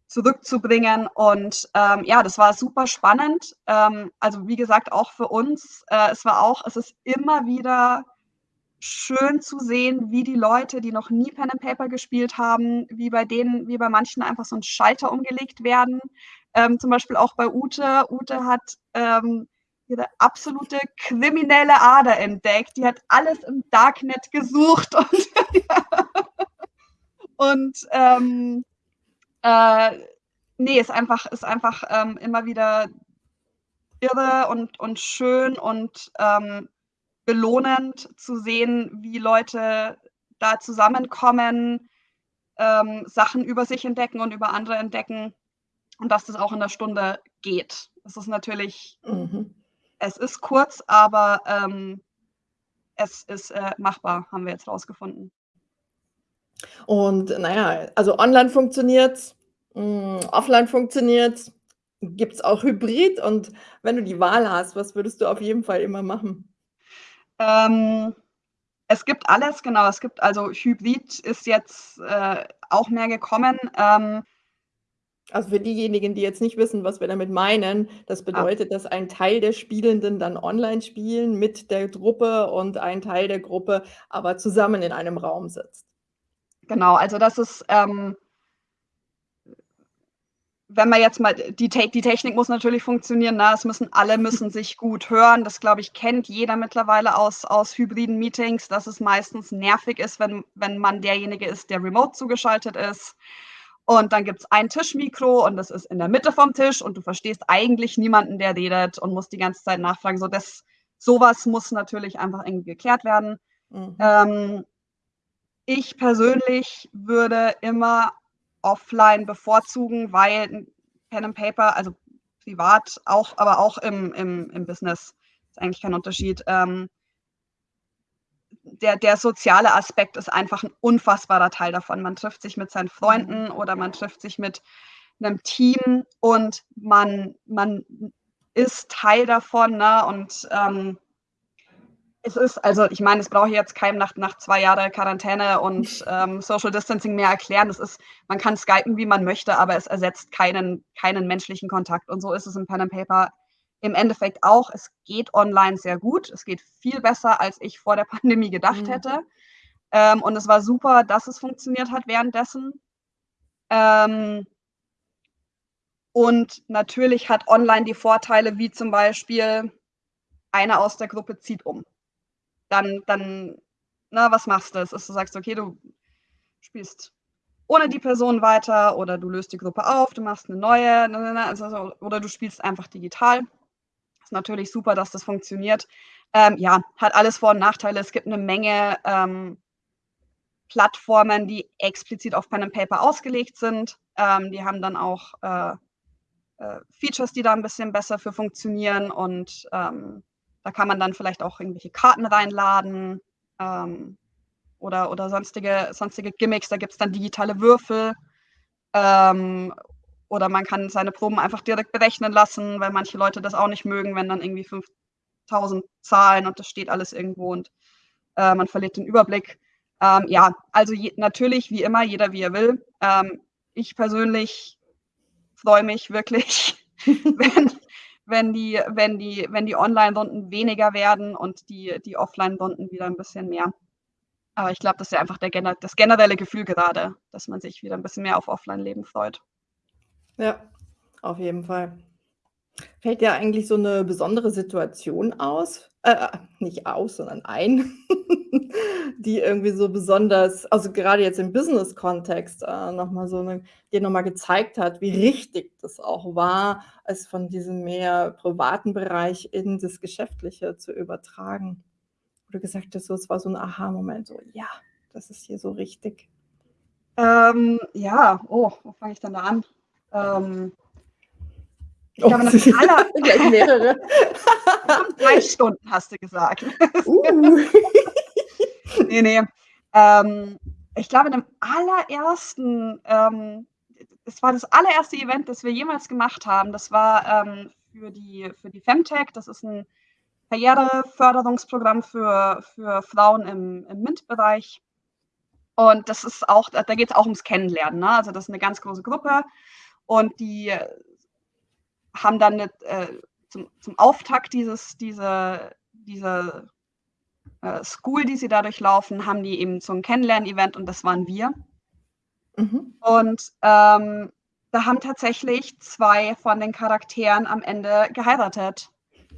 zurückzubringen. Und, ähm, ja, das war super spannend. Ähm, also, wie gesagt, auch für uns. Äh, es war auch es ist immer wieder schön zu sehen, wie die Leute, die noch nie Pen and Paper gespielt haben, wie bei denen, wie bei manchen einfach so ein Schalter umgelegt werden. Ähm, zum Beispiel auch bei Ute. Ute hat ähm, ihre absolute kriminelle Ader entdeckt. Die hat alles im Darknet gesucht und, und ähm, äh, nee, ist einfach, ist einfach ähm, immer wieder irre und, und schön und ähm, belohnend zu sehen, wie Leute da zusammenkommen, ähm, Sachen über sich entdecken und über andere entdecken und dass das auch in der Stunde geht. Es ist natürlich, mhm. Es ist kurz, aber ähm, es ist äh, machbar, haben wir jetzt rausgefunden. Und naja, also online funktioniert hm, offline funktioniert Gibt es auch Hybrid? Und wenn du die Wahl hast, was würdest du auf jeden Fall immer machen? Ähm, es gibt alles, genau. Es gibt also Hybrid ist jetzt äh, auch mehr gekommen. Ähm, also für diejenigen, die jetzt nicht wissen, was wir damit meinen, das ah. bedeutet, dass ein Teil der Spielenden dann online spielen mit der Gruppe und ein Teil der Gruppe aber zusammen in einem Raum sitzt. Genau, also das ist ähm, wenn man jetzt mal, die, die Technik muss natürlich funktionieren, na, es müssen, alle müssen sich gut hören. Das, glaube ich, kennt jeder mittlerweile aus, aus hybriden Meetings, dass es meistens nervig ist, wenn, wenn man derjenige ist, der remote zugeschaltet ist. Und dann gibt es ein Tischmikro und das ist in der Mitte vom Tisch und du verstehst eigentlich niemanden, der redet und musst die ganze Zeit nachfragen. So, das, sowas muss natürlich einfach irgendwie geklärt werden. Mhm. Ähm, ich persönlich würde immer offline bevorzugen, weil Pen and Paper, also privat auch, aber auch im, im, im Business, ist eigentlich kein Unterschied. Ähm, der, der soziale Aspekt ist einfach ein unfassbarer Teil davon. Man trifft sich mit seinen Freunden mhm. oder man trifft sich mit einem Team und man, man ist Teil davon ne? und ähm, es ist, also ich meine, das brauche ich jetzt keinem nach, nach zwei Jahren Quarantäne und ähm, Social Distancing mehr erklären. Das ist, man kann skypen, wie man möchte, aber es ersetzt keinen, keinen menschlichen Kontakt. Und so ist es im Pen and Paper im Endeffekt auch. Es geht online sehr gut. Es geht viel besser, als ich vor der Pandemie gedacht mhm. hätte. Ähm, und es war super, dass es funktioniert hat währenddessen. Ähm, und natürlich hat online die Vorteile, wie zum Beispiel, einer aus der Gruppe zieht um dann, dann, na, was machst du? Es ist, du sagst, okay, du spielst ohne die Person weiter oder du löst die Gruppe auf, du machst eine neue, also, oder du spielst einfach digital. Ist natürlich super, dass das funktioniert. Ähm, ja, hat alles Vor- und Nachteile. Es gibt eine Menge ähm, Plattformen, die explizit auf Pen and Paper ausgelegt sind. Ähm, die haben dann auch äh, äh, Features, die da ein bisschen besser für funktionieren und ähm, da kann man dann vielleicht auch irgendwelche Karten reinladen ähm, oder, oder sonstige, sonstige Gimmicks. Da gibt es dann digitale Würfel. Oder man kann seine Proben einfach direkt berechnen lassen, weil manche Leute das auch nicht mögen, wenn dann irgendwie 5000 Zahlen und das steht alles irgendwo und äh, man verliert den Überblick. Ähm, ja, also je, natürlich, wie immer, jeder wie er will. Ähm, ich persönlich freue mich wirklich, wenn, wenn die, wenn die, wenn die Online-Runden weniger werden und die, die Offline-Runden wieder ein bisschen mehr. Aber ich glaube, das ist ja einfach der, das generelle Gefühl gerade, dass man sich wieder ein bisschen mehr auf Offline-Leben freut. Ja, auf jeden Fall. Fällt dir eigentlich so eine besondere Situation aus äh, nicht aus, sondern ein, die irgendwie so besonders also gerade jetzt im Business-Kontext, äh, noch so 'ne dir noch gezeigt hat, wie richtig das auch war, es von diesem mehr privaten Bereich in das Geschäftliche zu übertragen. Wo du gesagt hast, so es war so ein Aha-Moment, so: „Ja, das ist hier so richtig.“ Ähm, ja, oh, wo fange ich denn da an? Ähm ich glaube, das aller gleich mehrere. Drei Stunden hast du gesagt. Uh. nee, nee. Ähm, ich glaube, in dem allerersten, ähm, es war das allererste Event, das wir jemals gemacht haben. Das war ähm, für die, für die Femtech. Das ist ein Karriereförderungsprogramm für, für Frauen im, im MINT-Bereich. Und das ist auch, da geht es auch ums Kennenlernen. Ne? Also das ist eine ganz große Gruppe und die haben dann eine, äh, zum, zum Auftakt dieses, diese, diese äh, School, die sie dadurch laufen, haben die eben so ein Kennenlern-Event und das waren wir. Mhm. Und ähm, da haben tatsächlich zwei von den Charakteren am Ende geheiratet.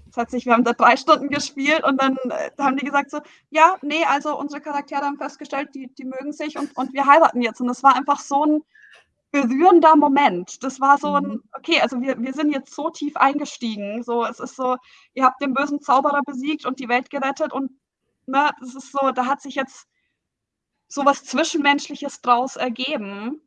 Das hat sich, wir haben da drei Stunden gespielt und dann äh, haben die gesagt so, ja, nee, also unsere Charaktere haben festgestellt, die, die mögen sich und, und wir heiraten jetzt. Und das war einfach so ein berührender Moment. Das war so ein, mhm. okay, also wir, wir sind jetzt so tief eingestiegen. So, es ist so, ihr habt den bösen Zauberer besiegt und die Welt gerettet und ne, das ist so, da hat sich jetzt so was Zwischenmenschliches draus ergeben.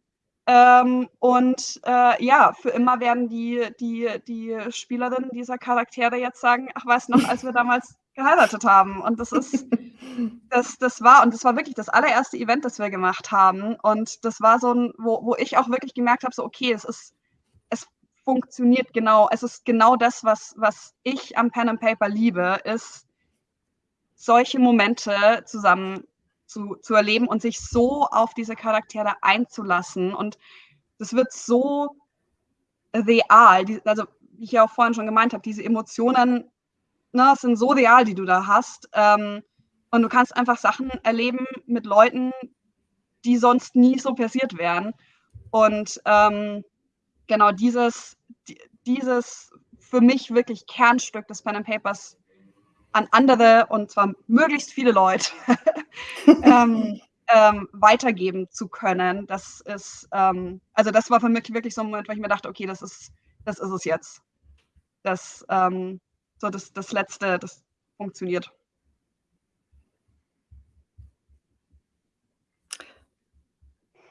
Ähm, und äh, ja, für immer werden die, die, die Spielerinnen dieser Charaktere jetzt sagen, ach, weißt noch, als wir damals geheiratet haben. Und das ist, das, das war, und das war wirklich das allererste Event, das wir gemacht haben. Und das war so ein, wo, wo ich auch wirklich gemerkt habe, so, okay, es ist, es funktioniert genau, es ist genau das, was, was ich am Pen and Paper liebe, ist solche Momente zusammen zu, zu erleben und sich so auf diese Charaktere einzulassen. Und das wird so real. Also, wie ich ja auch vorhin schon gemeint habe, diese Emotionen ne, sind so real, die du da hast. Ähm, und du kannst einfach Sachen erleben mit Leuten, die sonst nie so passiert wären. Und ähm, genau dieses, dieses für mich wirklich Kernstück des Pen and Papers an andere und zwar möglichst viele Leute ähm, ähm, weitergeben zu können. Das ist, ähm, also das war für mich wirklich so ein Moment, wo ich mir dachte, okay, das ist, das ist es jetzt. Das, ähm, so das, das Letzte, das funktioniert.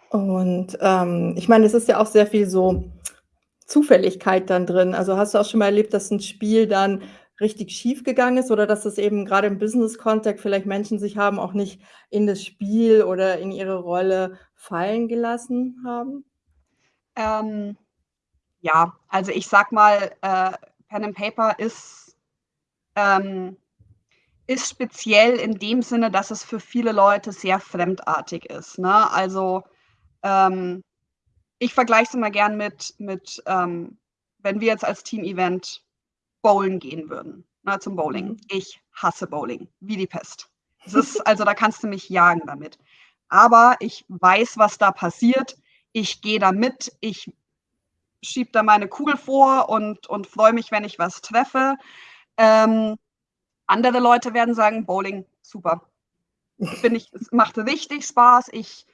Und ähm, ich meine, es ist ja auch sehr viel so Zufälligkeit dann drin. Also hast du auch schon mal erlebt, dass ein Spiel dann richtig schief gegangen ist oder dass es eben gerade im Business-Kontext vielleicht Menschen sich haben auch nicht in das Spiel oder in ihre Rolle fallen gelassen haben? Ähm, ja, also ich sag mal, äh, Pen and Paper ist, ähm, ist speziell in dem Sinne, dass es für viele Leute sehr fremdartig ist. Ne? Also ähm, ich vergleiche es immer gern mit, mit ähm, wenn wir jetzt als Team-Event bowlen gehen würden, na, zum Bowling. Mhm. Ich hasse Bowling, wie die Pest. Das ist, also da kannst du mich jagen damit. Aber ich weiß, was da passiert. Ich gehe da mit. Ich schiebe da meine Kugel vor und, und freue mich, wenn ich was treffe. Ähm, andere Leute werden sagen, Bowling, super. Finde ich, es macht richtig Spaß. Ich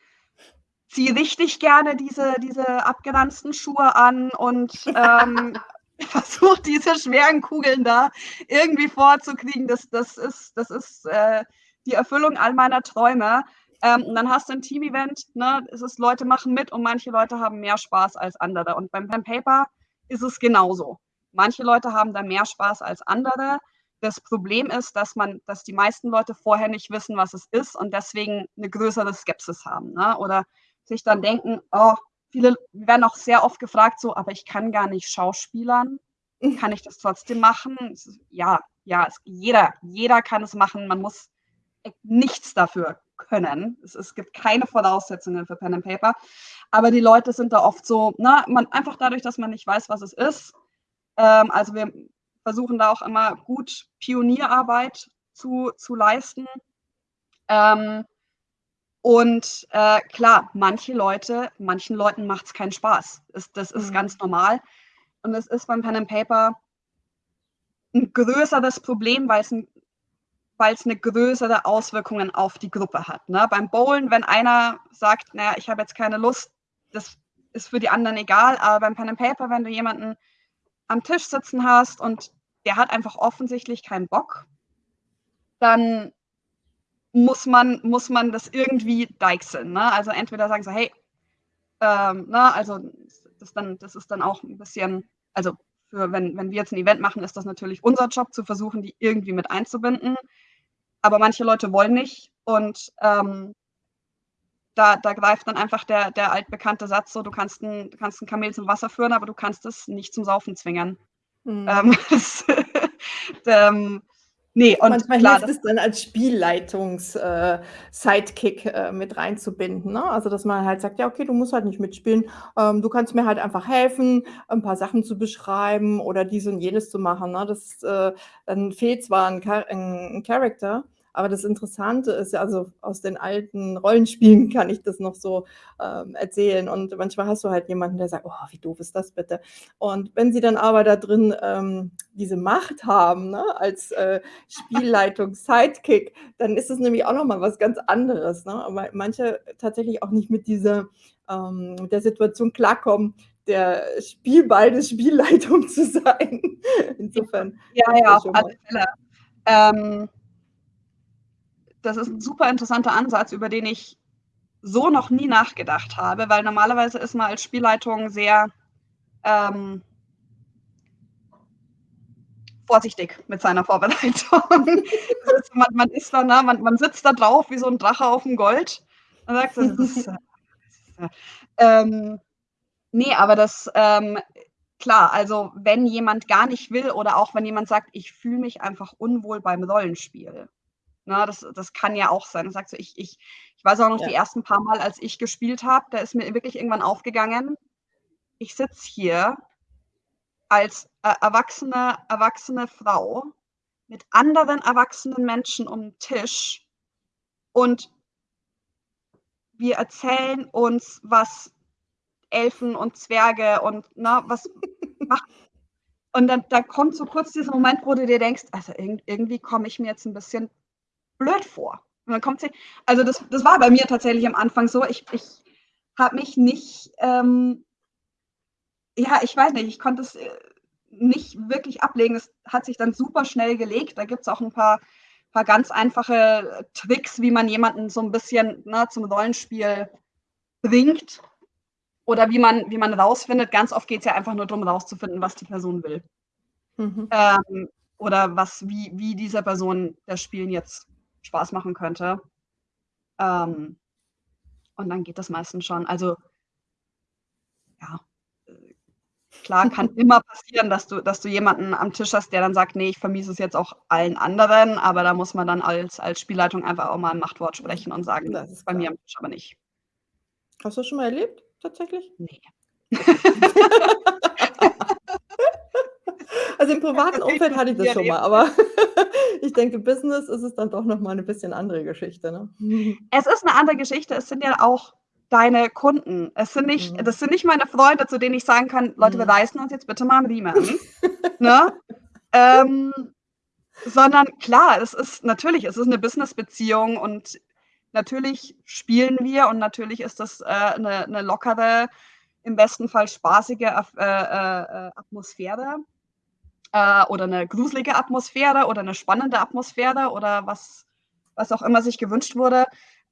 ziehe richtig gerne diese, diese abgeranzten Schuhe an und ähm, versucht, diese schweren Kugeln da irgendwie vorzukriegen. Das, das ist, das ist äh, die Erfüllung all meiner Träume. Ähm, und dann hast du ein Team-Event, ne? es ist, Leute machen mit und manche Leute haben mehr Spaß als andere. Und beim Pen Paper ist es genauso. Manche Leute haben da mehr Spaß als andere. Das Problem ist, dass man, dass die meisten Leute vorher nicht wissen, was es ist und deswegen eine größere Skepsis haben. Ne? Oder sich dann denken, oh, viele werden auch sehr oft gefragt, so, aber ich kann gar nicht Schauspielern. Mhm. Kann ich das trotzdem machen? Ja, ja, es, jeder, jeder kann es machen. Man muss nichts dafür können. Es, es, gibt keine Voraussetzungen für Pen and Paper. Aber die Leute sind da oft so, na, man, einfach dadurch, dass man nicht weiß, was es ist. Ähm, also wir versuchen da auch immer gut Pionierarbeit zu, zu leisten. Ähm, und äh, klar, manche Leute, manchen Leuten macht es keinen Spaß. Das, das ist mhm. ganz normal. Und es ist beim Pen and Paper ein größeres Problem, weil es ein eine größere Auswirkungen auf die Gruppe hat. Ne? Beim Bowlen, wenn einer sagt, naja, ich habe jetzt keine Lust, das ist für die anderen egal, aber beim Pen and Paper, wenn du jemanden am Tisch sitzen hast und der hat einfach offensichtlich keinen Bock, dann muss man, muss man das irgendwie deichseln. Ne? Also entweder sagen so, hey, ähm, ne, also das, dann, das ist dann auch ein bisschen, also für, wenn, wenn wir jetzt ein Event machen, ist das natürlich unser Job, zu versuchen, die irgendwie mit einzubinden. Aber manche Leute wollen nicht und ähm, da, da greift dann einfach der, der altbekannte Satz so, du kannst, ein, du kannst ein Kamel zum Wasser führen, aber du kannst es nicht zum Saufen zwingen. Mhm. Ähm, das, ähm, Nee, und Manchmal klar, hilft es dann als Spielleitungs-Sidekick äh, äh, mit reinzubinden, ne? Also, dass man halt sagt: „Ja, okay, du musst halt nicht mitspielen. Ähm, du kannst mir halt einfach helfen, ein paar Sachen zu beschreiben oder dies und jenes zu machen“, ne? Das äh, dann fehlt zwar ein Cha 'n Character, Aber das Interessante ist ja also, aus den alten Rollenspielen kann ich das noch so, ähm, erzählen und manchmal hast du halt jemanden, der sagt: „Oh, wie doof ist das bitte?“ Und wenn sie dann aber da drin, ähm, diese Macht haben, ne, als, äh, Spielleitungs-Sidekick, dann ist es nämlich auch noch mal was ganz anderes, ne? Weil manche tatsächlich auch nicht mit dieser ähm, der Situation klarkommen, der Spielball der Spielleitung zu sein. Insofern Ja, ja, auf alle. Fälle. Ähm das ist 'n super interessanter Ansatz, über den ich so noch nie nachgedacht habe, weil normalerweise ist man als Spielleitung sehr, ähm vorsichtig mit seiner Vorbereitung. Man man ist da, ne man man sitzt da drauf wie so 'n Drache aufm Gold und sagt „Das ist, äh äh“ ähm, ne, aber das, ähm klar, also, wenn jemand gar nicht will oder auch wenn jemand sagt: „Ich fühle mich einfach unwohl beim Rollenspiel“, ne? Das das kann ja auch sein. Du sagst so: „Ich ich“ ich weiß auch noch die Ja. ersten paar Mal, als ich gespielt habe, da ist mir wirklich irgendwann aufgegangen, ich sitze hier als e erwachsene erwachsene Frau mit anderen erwachsenen Menschen um 'n Tisch und wir erzählen uns, was Elfen und Zwerge und, ne, was macht und dann da kommt so kurz dieser Moment, wo du dir denkst: „Also, irgend irgendwie komme ich mir jetzt 'n bisschen blöd vor.“ Und dann kommt sie also, das das war bei mir tatsächlich am Anfang so. Ich ich habe mich nicht, ähm ja, ich weiß nicht, ich konnte es, äh, nicht wirklich ablegen. Es hat sich dann super schnell gelegt. Da gibt's auch 'n paar paar ganz einfache Tricks, wie man jemanden so 'n bisschen, ne, zum Rollenspiel bringt oder wie man wie man rausfindet ganz oft geht's ja einfach nur drum, rauszufinden, was die Person will. Mhm. Ähm, oder was wie wie dieser Person das Spielen jetzt Spaß machen könnte. Ähm, und dann geht das meistens schon. Also ja, äh, klar, kann immer passieren, dass du dass du jemanden am Tisch hast, der dann sagt: „Ne, ich vermiese es jetzt auch allen anderen“, aber da muss man dann als als Spielleitung einfach auch mal 'n Machtwort sprechen und sagen: Das ist „Bei mir klar. am Tisch aber nicht.“ Hast du das schon mal erlebt, tatsächlich? Ne. Okay. Also, im privaten Umfeld hatte ich das schon mal, aber ich denke, Business ist es dann doch noch mal 'ne bisschen andere Geschichte, ne? Es ist 'ne andere Geschichte. Es sind ja auch deine Kunden. Es sind nicht Mhm. das sind nicht meine Freunde, zu denen ich sagen kann: „Leute, wir Mhm. reißen uns jetzt bitte mal am Riemen“, ne? Ähm, sondern klar, es ist natürlich, es ist 'ne Businessbeziehung und natürlich spielen wir und natürlich ist das, äh, 'ne 'ne lockere, im besten Fall spaßige äh, äh, äh, Atmosphäre, äh, oder 'ne gruselige Atmosphäre oder 'ne spannende Atmosphäre oder was was auch immer sich gewünscht wurde.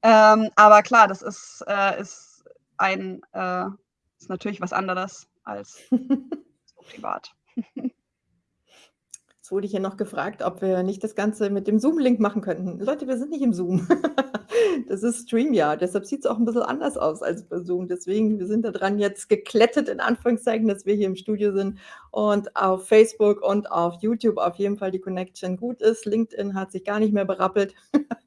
Ähm, aber klar, das ist äh, ist ein äh, ist natürlich was anderes als so privat. Jetzt wurde ich ja noch gefragt, ob wir nicht das Ganze mit dem Zoom-Link machen könnten. Leute, wir sind nicht im Zoom. Das ist StreamYard, deshalb sieht's auch 'n bisschen anders aus als bei Zoom. Deswegen, wir sind da dran jetzt geklettet in Anführungszeichen, dass wir hier im Studio sind und auf Facebook und auf YouTube auf jeden Fall die Connection gut ist. LinkedIn hat sich gar nicht mehr berappelt.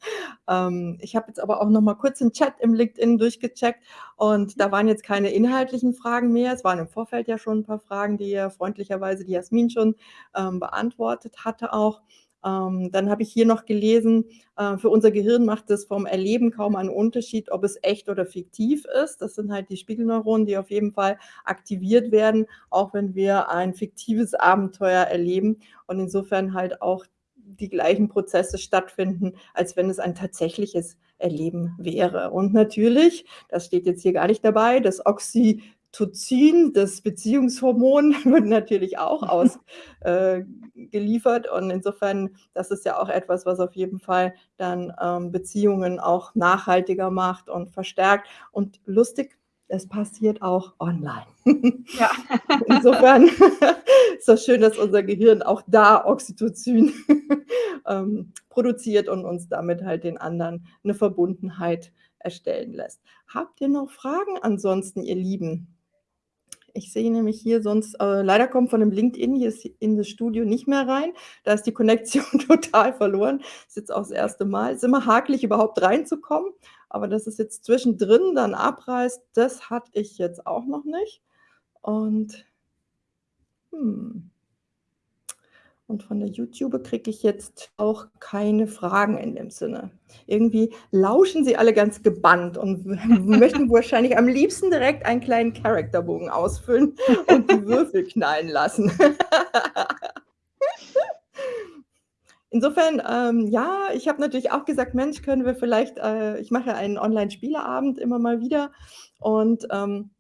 Ähm, ich habe jetzt aber auch noch mal kurz den Chat im LinkedIn durchgecheckt und Mhm. da waren jetzt keine inhaltlichen Fragen mehr. Es waren im Vorfeld ja schon 'n paar Fragen, die ja freundlicherweise die Jasmin schon, ähm, beantwortet hatte auch. Ähm, dann habe ich hier noch gelesen, äh: „Für unser Gehirn macht es vom Erleben kaum einen Unterschied, ob es echt oder fiktiv ist.“ Das sind halt die Spiegelneuronen, die auf jeden Fall aktiviert werden, auch wenn wir ein fiktives Abenteuer erleben und insofern halt auch die gleichen Prozesse stattfinden, als wenn es ein tatsächliches Erleben wäre. Und natürlich, das steht jetzt hier gar nicht dabei, das Oxytocin, das Beziehungshormon, wird natürlich auch aus äh, und insofern, das ist ja auch etwas, was auf jeden Fall dann, ähm, Beziehungen auch nachhaltiger macht und verstärkt. Und lustig, es passiert auch online. Ja. Insofern ist das schön, dass unser Gehirn auch da Oxytocin, ähm, produziert und uns damit halt den anderen 'ne Verbundenheit erstellen lässt. Habt ihr noch Fragen ansonsten, ihr Lieben? Ich sehe nämlich hier sonst äh, leider kommt von dem LinkedIn jetzt in das Studio nicht mehr rein. Da ist die Connection total verloren. Ist jetzt auch das. 1. Mal. Ist immer hakelig, überhaupt reinzukommen, aber dass es jetzt zwischendrin dann abreißt, das hatte ich jetzt auch noch nicht und hm und von der YouTube kriege ich jetzt auch keine Fragen in dem Sinne. Irgendwie lauschen sie alle ganz gebannt und möchten wahrscheinlich am liebsten direkt einen kleinen Charakterbogen ausfüllen und die Würfel knallen lassen. Insofern, ähm, ja, ich habe natürlich auch gesagt: „Mensch, können wir vielleicht“ äh, ich mache einen Online-Spieleabend immer mal wieder und, ähm,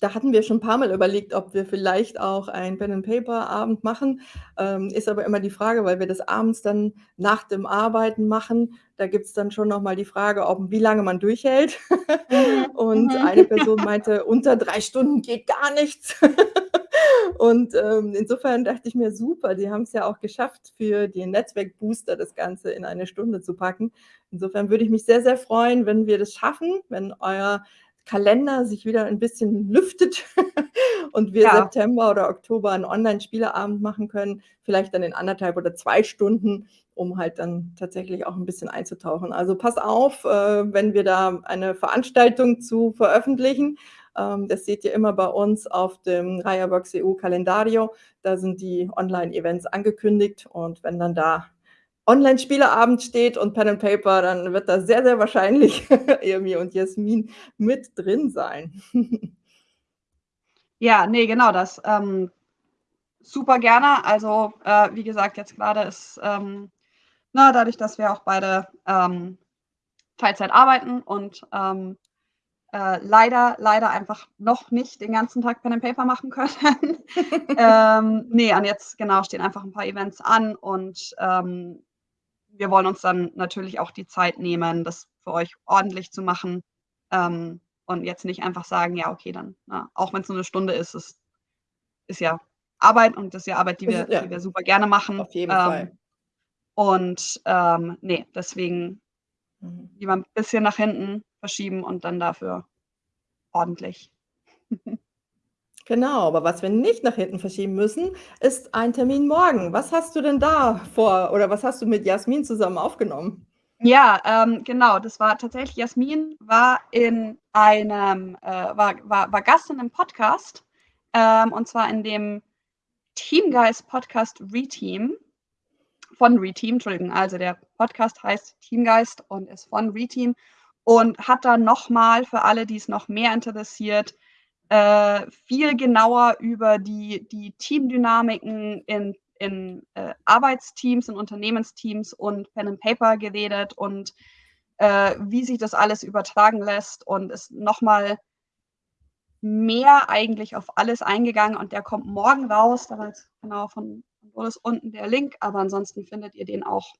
da hatten wir schon 'n paarmal überlegt, ob wir vielleicht auch einen Pen-and-Paper-Abend machen. Ähm, ist aber immer die Frage, weil wir das abends dann nach dem Arbeiten machen, da gibt's dann schon noch mal die Frage, ob wie lange man durchhält. Mhm, Und mhm. eine Person meinte: „Unter 3 Stunden geht gar nichts.“ Und, ähm, insofern dachte ich mir: „Super, die haben's ja auch geschafft, für den Netzwerk-Booster das Ganze in 1 Stunde zu packen.“ Insofern würde ich mich sehr, sehr freuen, wenn wir das schaffen, wenn euer Kalender sich wieder ein bisschen lüftet und wir Ja. September oder Oktober 'n Online-Spieleabend machen können, vielleicht dann in 1 1/2 oder 2 Stunden, um halt dann tatsächlich auch 'n bisschen einzutauchen. Also, pass auf, äh, wenn wir da eine Veranstaltung zu veröffentlichen. Ähm, das seht ihr immer bei uns auf dem Reiherbox.eu Kalendario. Da sind die Online-Events angekündigt und wenn dann da Online-Spieleabend steht und Pen and Paper, dann wird da sehr, sehr wahrscheinlich Irmi und Jasmin mit drin sein. Ja, ne, genau das. Ähm, super gerne. Also, äh, wie gesagt, jetzt grade ist, ähm, ne, dadurch, dass wir auch beide, ähm, Teilzeit arbeiten und, ähm, äh, leider leider einfach noch nicht den ganzen Tag Pen and Paper machen können. Ähm, ne, und jetzt, genau, stehen einfach 'n paar Events an und, ähm, wir wollen uns dann natürlich auch die Zeit nehmen, das für euch ordentlich zu machen, ähm, und jetzt nicht einfach sagen: „Ja, okay, dann, ne“ auch wenn's nur 'ne Stunde ist, es ist ja Arbeit und das ist ja Arbeit, die Es wir ja, die wir super gerne machen. auf jeden Fall. Ähm, und, ähm, ne, deswegen Mhm. lieber 'n bisschen nach hinten verschieben und dann dafür ordentlich. Genau, aber was wir nicht nach hinten verschieben müssen, ist ein Termin morgen. Was hast du denn da vor oder was hast du mit Jasmin zusammen aufgenommen? Ja, ähm, genau, das war tatsächlich Jasmin war in einem äh, war war war Gast in 'nem Podcast, ähm, und zwar in dem Teamgeist-Podcast „Reteam“ von Reteam, Entschuldigung. Also, der Podcast heißt Teamgeist und ist von Reteam und hat dann noch mal für alle, die's noch mehr interessiert, äh, viel genauer über die die Teamdynamiken in in, äh, Arbeitsteams, in Unternehmensteams und Pen and Paper geredet und, äh, wie sich das alles übertragen lässt und ist noch mal mehr eigentlich auf alles eingegangen und der kommt morgen raus. Da war jetzt genau von von Boris unten der Link, aber ansonsten findet ihr den auch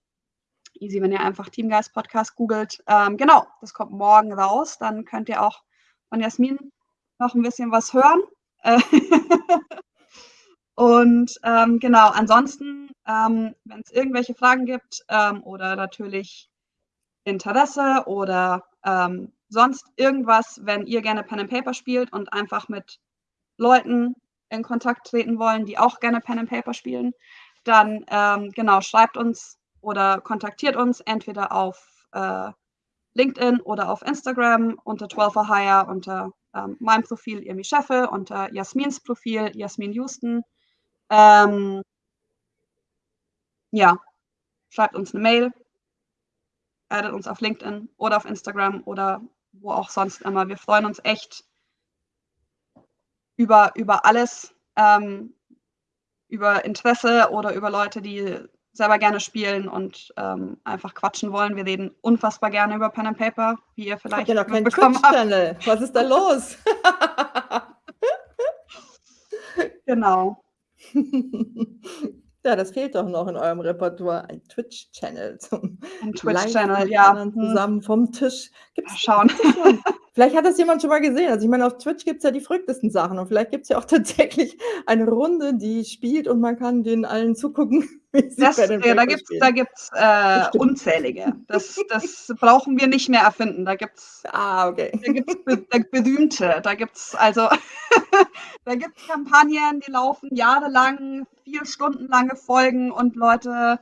easy, wenn ihr einfach Teamgeist-Podcast googelt. Ähm, genau, das kommt morgen raus. Dann könnt ihr auch von Jasmin noch 'n bisschen was hören. Äh, und, ähm, genau, ansonsten, ähm, wenn's irgendwelche Fragen gibt, ähm, oder natürlich Interesse oder, ähm, sonst irgendwas, wenn ihr gerne Pen and Paper spielt und einfach mit Leuten in Kontakt treten wollen, die auch gerne Pen and Paper spielen, dann, ähm, genau, schreibt uns oder kontaktiert uns entweder auf, äh, LinkedIn oder auf Instagram unter Twelve-for-Hire, unter, ähm, meinem Profil Irmi Scheffel, unter Jasmins Profil Jasmin Houston. Ähm ja, schreibt uns 'ne Mail addet uns auf LinkedIn oder auf Instagram oder wo auch sonst immer. Wir freuen uns echt über über alles, ähm, über Interesse oder über Leute, die selber gerne spielen und, ähm, einfach quatschen wollen. Wir reden unfassbar gerne über Pen and Paper, wie ihr Habt ihr vielleicht noch keinen. Twitch-Channel? Was ist da los? Genau. Ja, das fehlt doch noch in eurem Repertoire, ein Twitch-Channel zum Ein Twitch-Channel, ja, hm. zusammen vom Tisch. Mal Gibt's schauen. Vielleicht hat das jemand schon mal gesehen. Also, ich meine, auf Twitch gibt's ja die verrücktesten Sachen und vielleicht gibt's ja auch tatsächlich eine Runde, die spielt und man kann denen allen zugucken, Das äh, da Paper gibt's da gibt's, äh, unzählige. Das das brauchen wir nicht mehr erfinden. Da gibt's Ah, okay. da gibt's be da berühmte. Da gibt's also da gibt's Kampagnen, die laufen jahrelang, 4 Stunden lange Folgen und Leute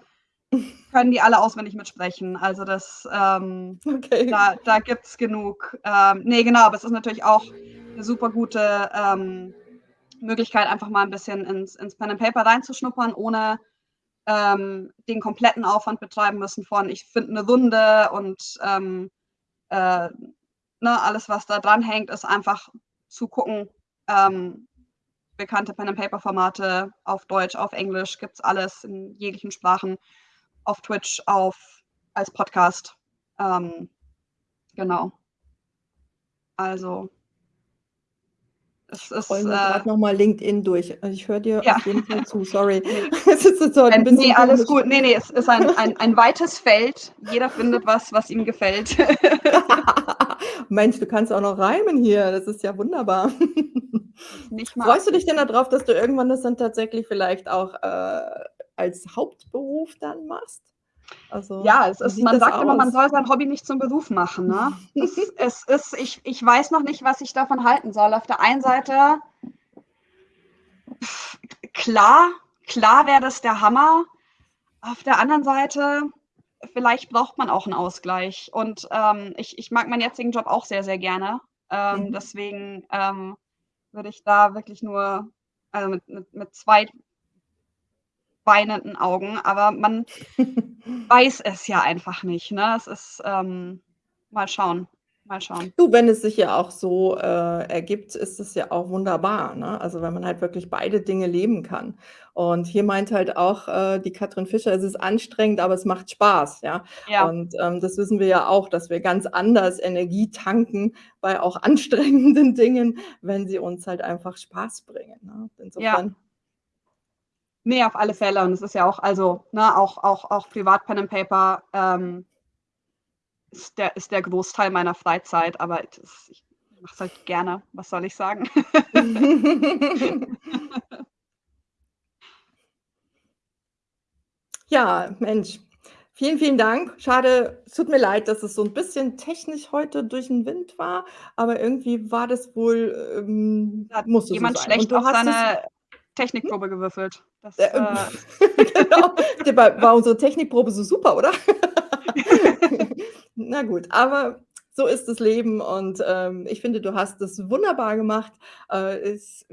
können die alle auswendig mitsprechen. Also, das, ähm Okay. da da gibt's genug. Ähm, ne, genau, aber es ist natürlich auch 'ne super gute, ähm, Möglichkeit, einfach mal 'n bisschen ins ins Pen and Paper reinzuschnuppern, ohne ähm, den kompletten Aufwand betreiben müssen von ich finde eine Runde und ähm, äh, ne, alles, was da dran hängt, ist einfach zu gucken, ähm, bekannte Pen-and-Paper-Formate auf Deutsch, auf Englisch, gibt es alles in jeglichen Sprachen, auf Twitch, auf als Podcast. Ähm, genau. Also es ist, Rollen wir äh, nochmal LinkedIn durch. Also ich höre dir ja. auf jeden Fall zu, sorry. es ist so ein nee, alles gut. Nee, nee, es ist ein, ein, ein weites Feld. Jeder findet was, was ihm gefällt. Mensch, du kannst auch noch reimen hier. Das ist ja wunderbar. Freust du dich denn darauf, dass du irgendwann das dann tatsächlich vielleicht auch äh, als Hauptberuf dann machst? Also, ja, es ist, man sagt aus? immer, man soll sein Hobby nicht zum Beruf machen. Ne? es, es, ist, ich, ich weiß noch nicht, was ich davon halten soll. Auf der einen Seite, klar, klar wäre das der Hammer. Auf der anderen Seite, vielleicht braucht man auch einen Ausgleich. Und ähm, ich, ich mag meinen jetzigen Job auch sehr, sehr gerne. Ähm, mhm. Deswegen ähm, würde ich da wirklich nur also mit, mit, mit zwei weinenden Augen, aber man weiß es ja einfach nicht. Ne? Es ist ähm, mal schauen. Mal schauen. Du, wenn es sich ja auch so äh, ergibt, ist es ja auch wunderbar. Ne? Also wenn man halt wirklich beide Dinge leben kann. Und hier meint halt auch äh, die Katrin Fischer, es ist anstrengend, aber es macht Spaß. Ja. ja. Und ähm, das wissen wir ja auch, dass wir ganz anders Energie tanken bei auch anstrengenden Dingen, wenn sie uns halt einfach Spaß bringen. Ne? Insofern ja. Nee, auf alle Fälle. Und es ist ja auch, also, ne, auch, auch, auch privat Pen and Paper ähm, ist, der, ist der Großteil meiner Freizeit, aber das, ich mache es halt gerne. Was soll ich sagen? ja, Mensch. Vielen, vielen Dank. Schade, es tut mir leid, dass es so ein bisschen technisch heute durch den Wind war, aber irgendwie war das wohl, ähm, musste jemand so schlecht auf seine Technikprobe gewürfelt. Das, äh, genau. War unsere Technikprobe so super, oder? Na gut, aber so ist das Leben und ähm, ich finde, du hast das wunderbar gemacht. Äh, es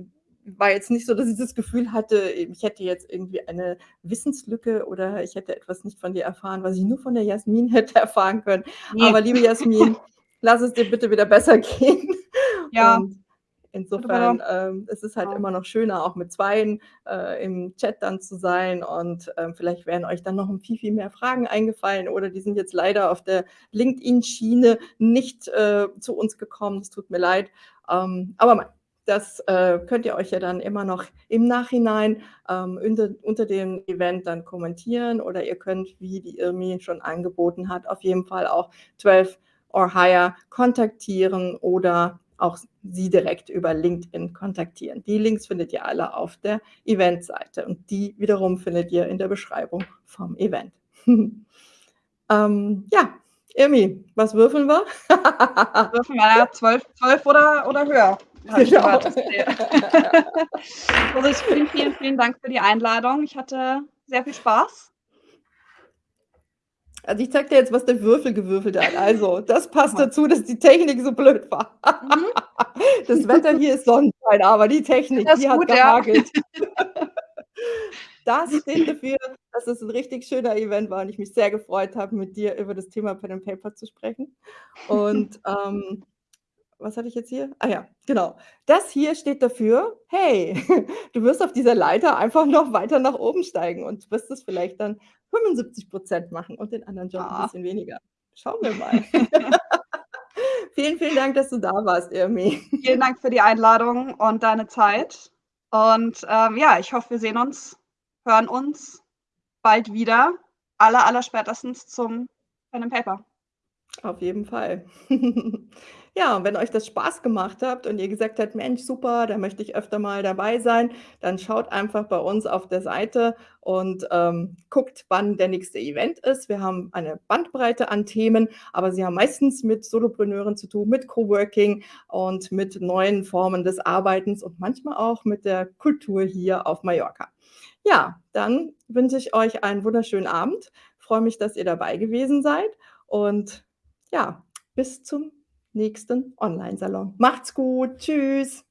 war jetzt nicht so, dass ich das Gefühl hatte, ich hätte jetzt irgendwie eine Wissenslücke oder ich hätte etwas nicht von dir erfahren, was ich nur von der Jasmin hätte erfahren können. Nee. Aber liebe Jasmin, lass es dir bitte wieder besser gehen. Ja. Und Insofern ähm, es ist halt ja. immer noch schöner, auch mit Zweien äh, im Chat dann zu sein und ähm, vielleicht wären euch dann noch viel, viel mehr Fragen eingefallen oder die sind jetzt leider auf der LinkedIn-Schiene nicht äh, zu uns gekommen. Es tut mir leid. Ähm, aber das äh, könnt ihr euch ja dann immer noch im Nachhinein ähm, unter, unter, dem Event dann kommentieren oder ihr könnt, wie die Irmi schon angeboten hat, auf jeden Fall auch 12 or higher kontaktieren oder auch sie direkt über LinkedIn kontaktieren. Die Links findet ihr alle auf der Eventseite und die wiederum findet ihr in der Beschreibung vom Event. ähm, ja, Irmi, was würfeln wir? würfeln wir ja 12, 12 oder, oder höher. Genau. also vielen, vielen, vielen Dank für die Einladung. Ich hatte sehr viel Spaß. Also ich zeig dir jetzt, was der Würfel gewürfelt hat. Also, das passt dazu, dass die Technik so blöd war. Mhm. Das Wetter hier ist Sonnenschein, aber die Technik, die gut, hat gehagelt. Ja. Das steht dafür, dass es ein richtig schöner Event war und ich mich sehr gefreut habe, mit dir über das Thema Pen and Paper zu sprechen. Und ähm, was hatte ich jetzt hier? Ah ja, genau. Das hier steht dafür, hey, du wirst auf dieser Leiter einfach noch weiter nach oben steigen und wirst es vielleicht dann 75 Prozent machen und den anderen Job ein bisschen weniger. Schauen wir mal. Vielen, vielen Dank, dass du da warst, Irmi. Vielen Dank für die Einladung und deine Zeit. Und ähm, ja, ich hoffe, wir sehen uns, hören uns bald wieder. Aller, aller spätestens zum Pen and Paper. Auf jeden Fall. Ja, und wenn euch das Spaß gemacht habt und ihr gesagt habt: „Mensch, super, da möchte ich öfter mal dabei sein“, dann schaut einfach bei uns auf der Seite und, ähm, guckt, wann der nächste Event ist. Wir haben eine Bandbreite an Themen, aber sie haben meistens mit Solopreneuren zu tun, mit Coworking und mit neuen Formen des Arbeitens und manchmal auch mit der Kultur hier auf Mallorca. Ja, dann wünsche ich euch einen wunderschönen Abend. Freue mich, dass ihr dabei gewesen seid und ja, bis zum nächsten Online-Salon. Macht's gut. Tschüss.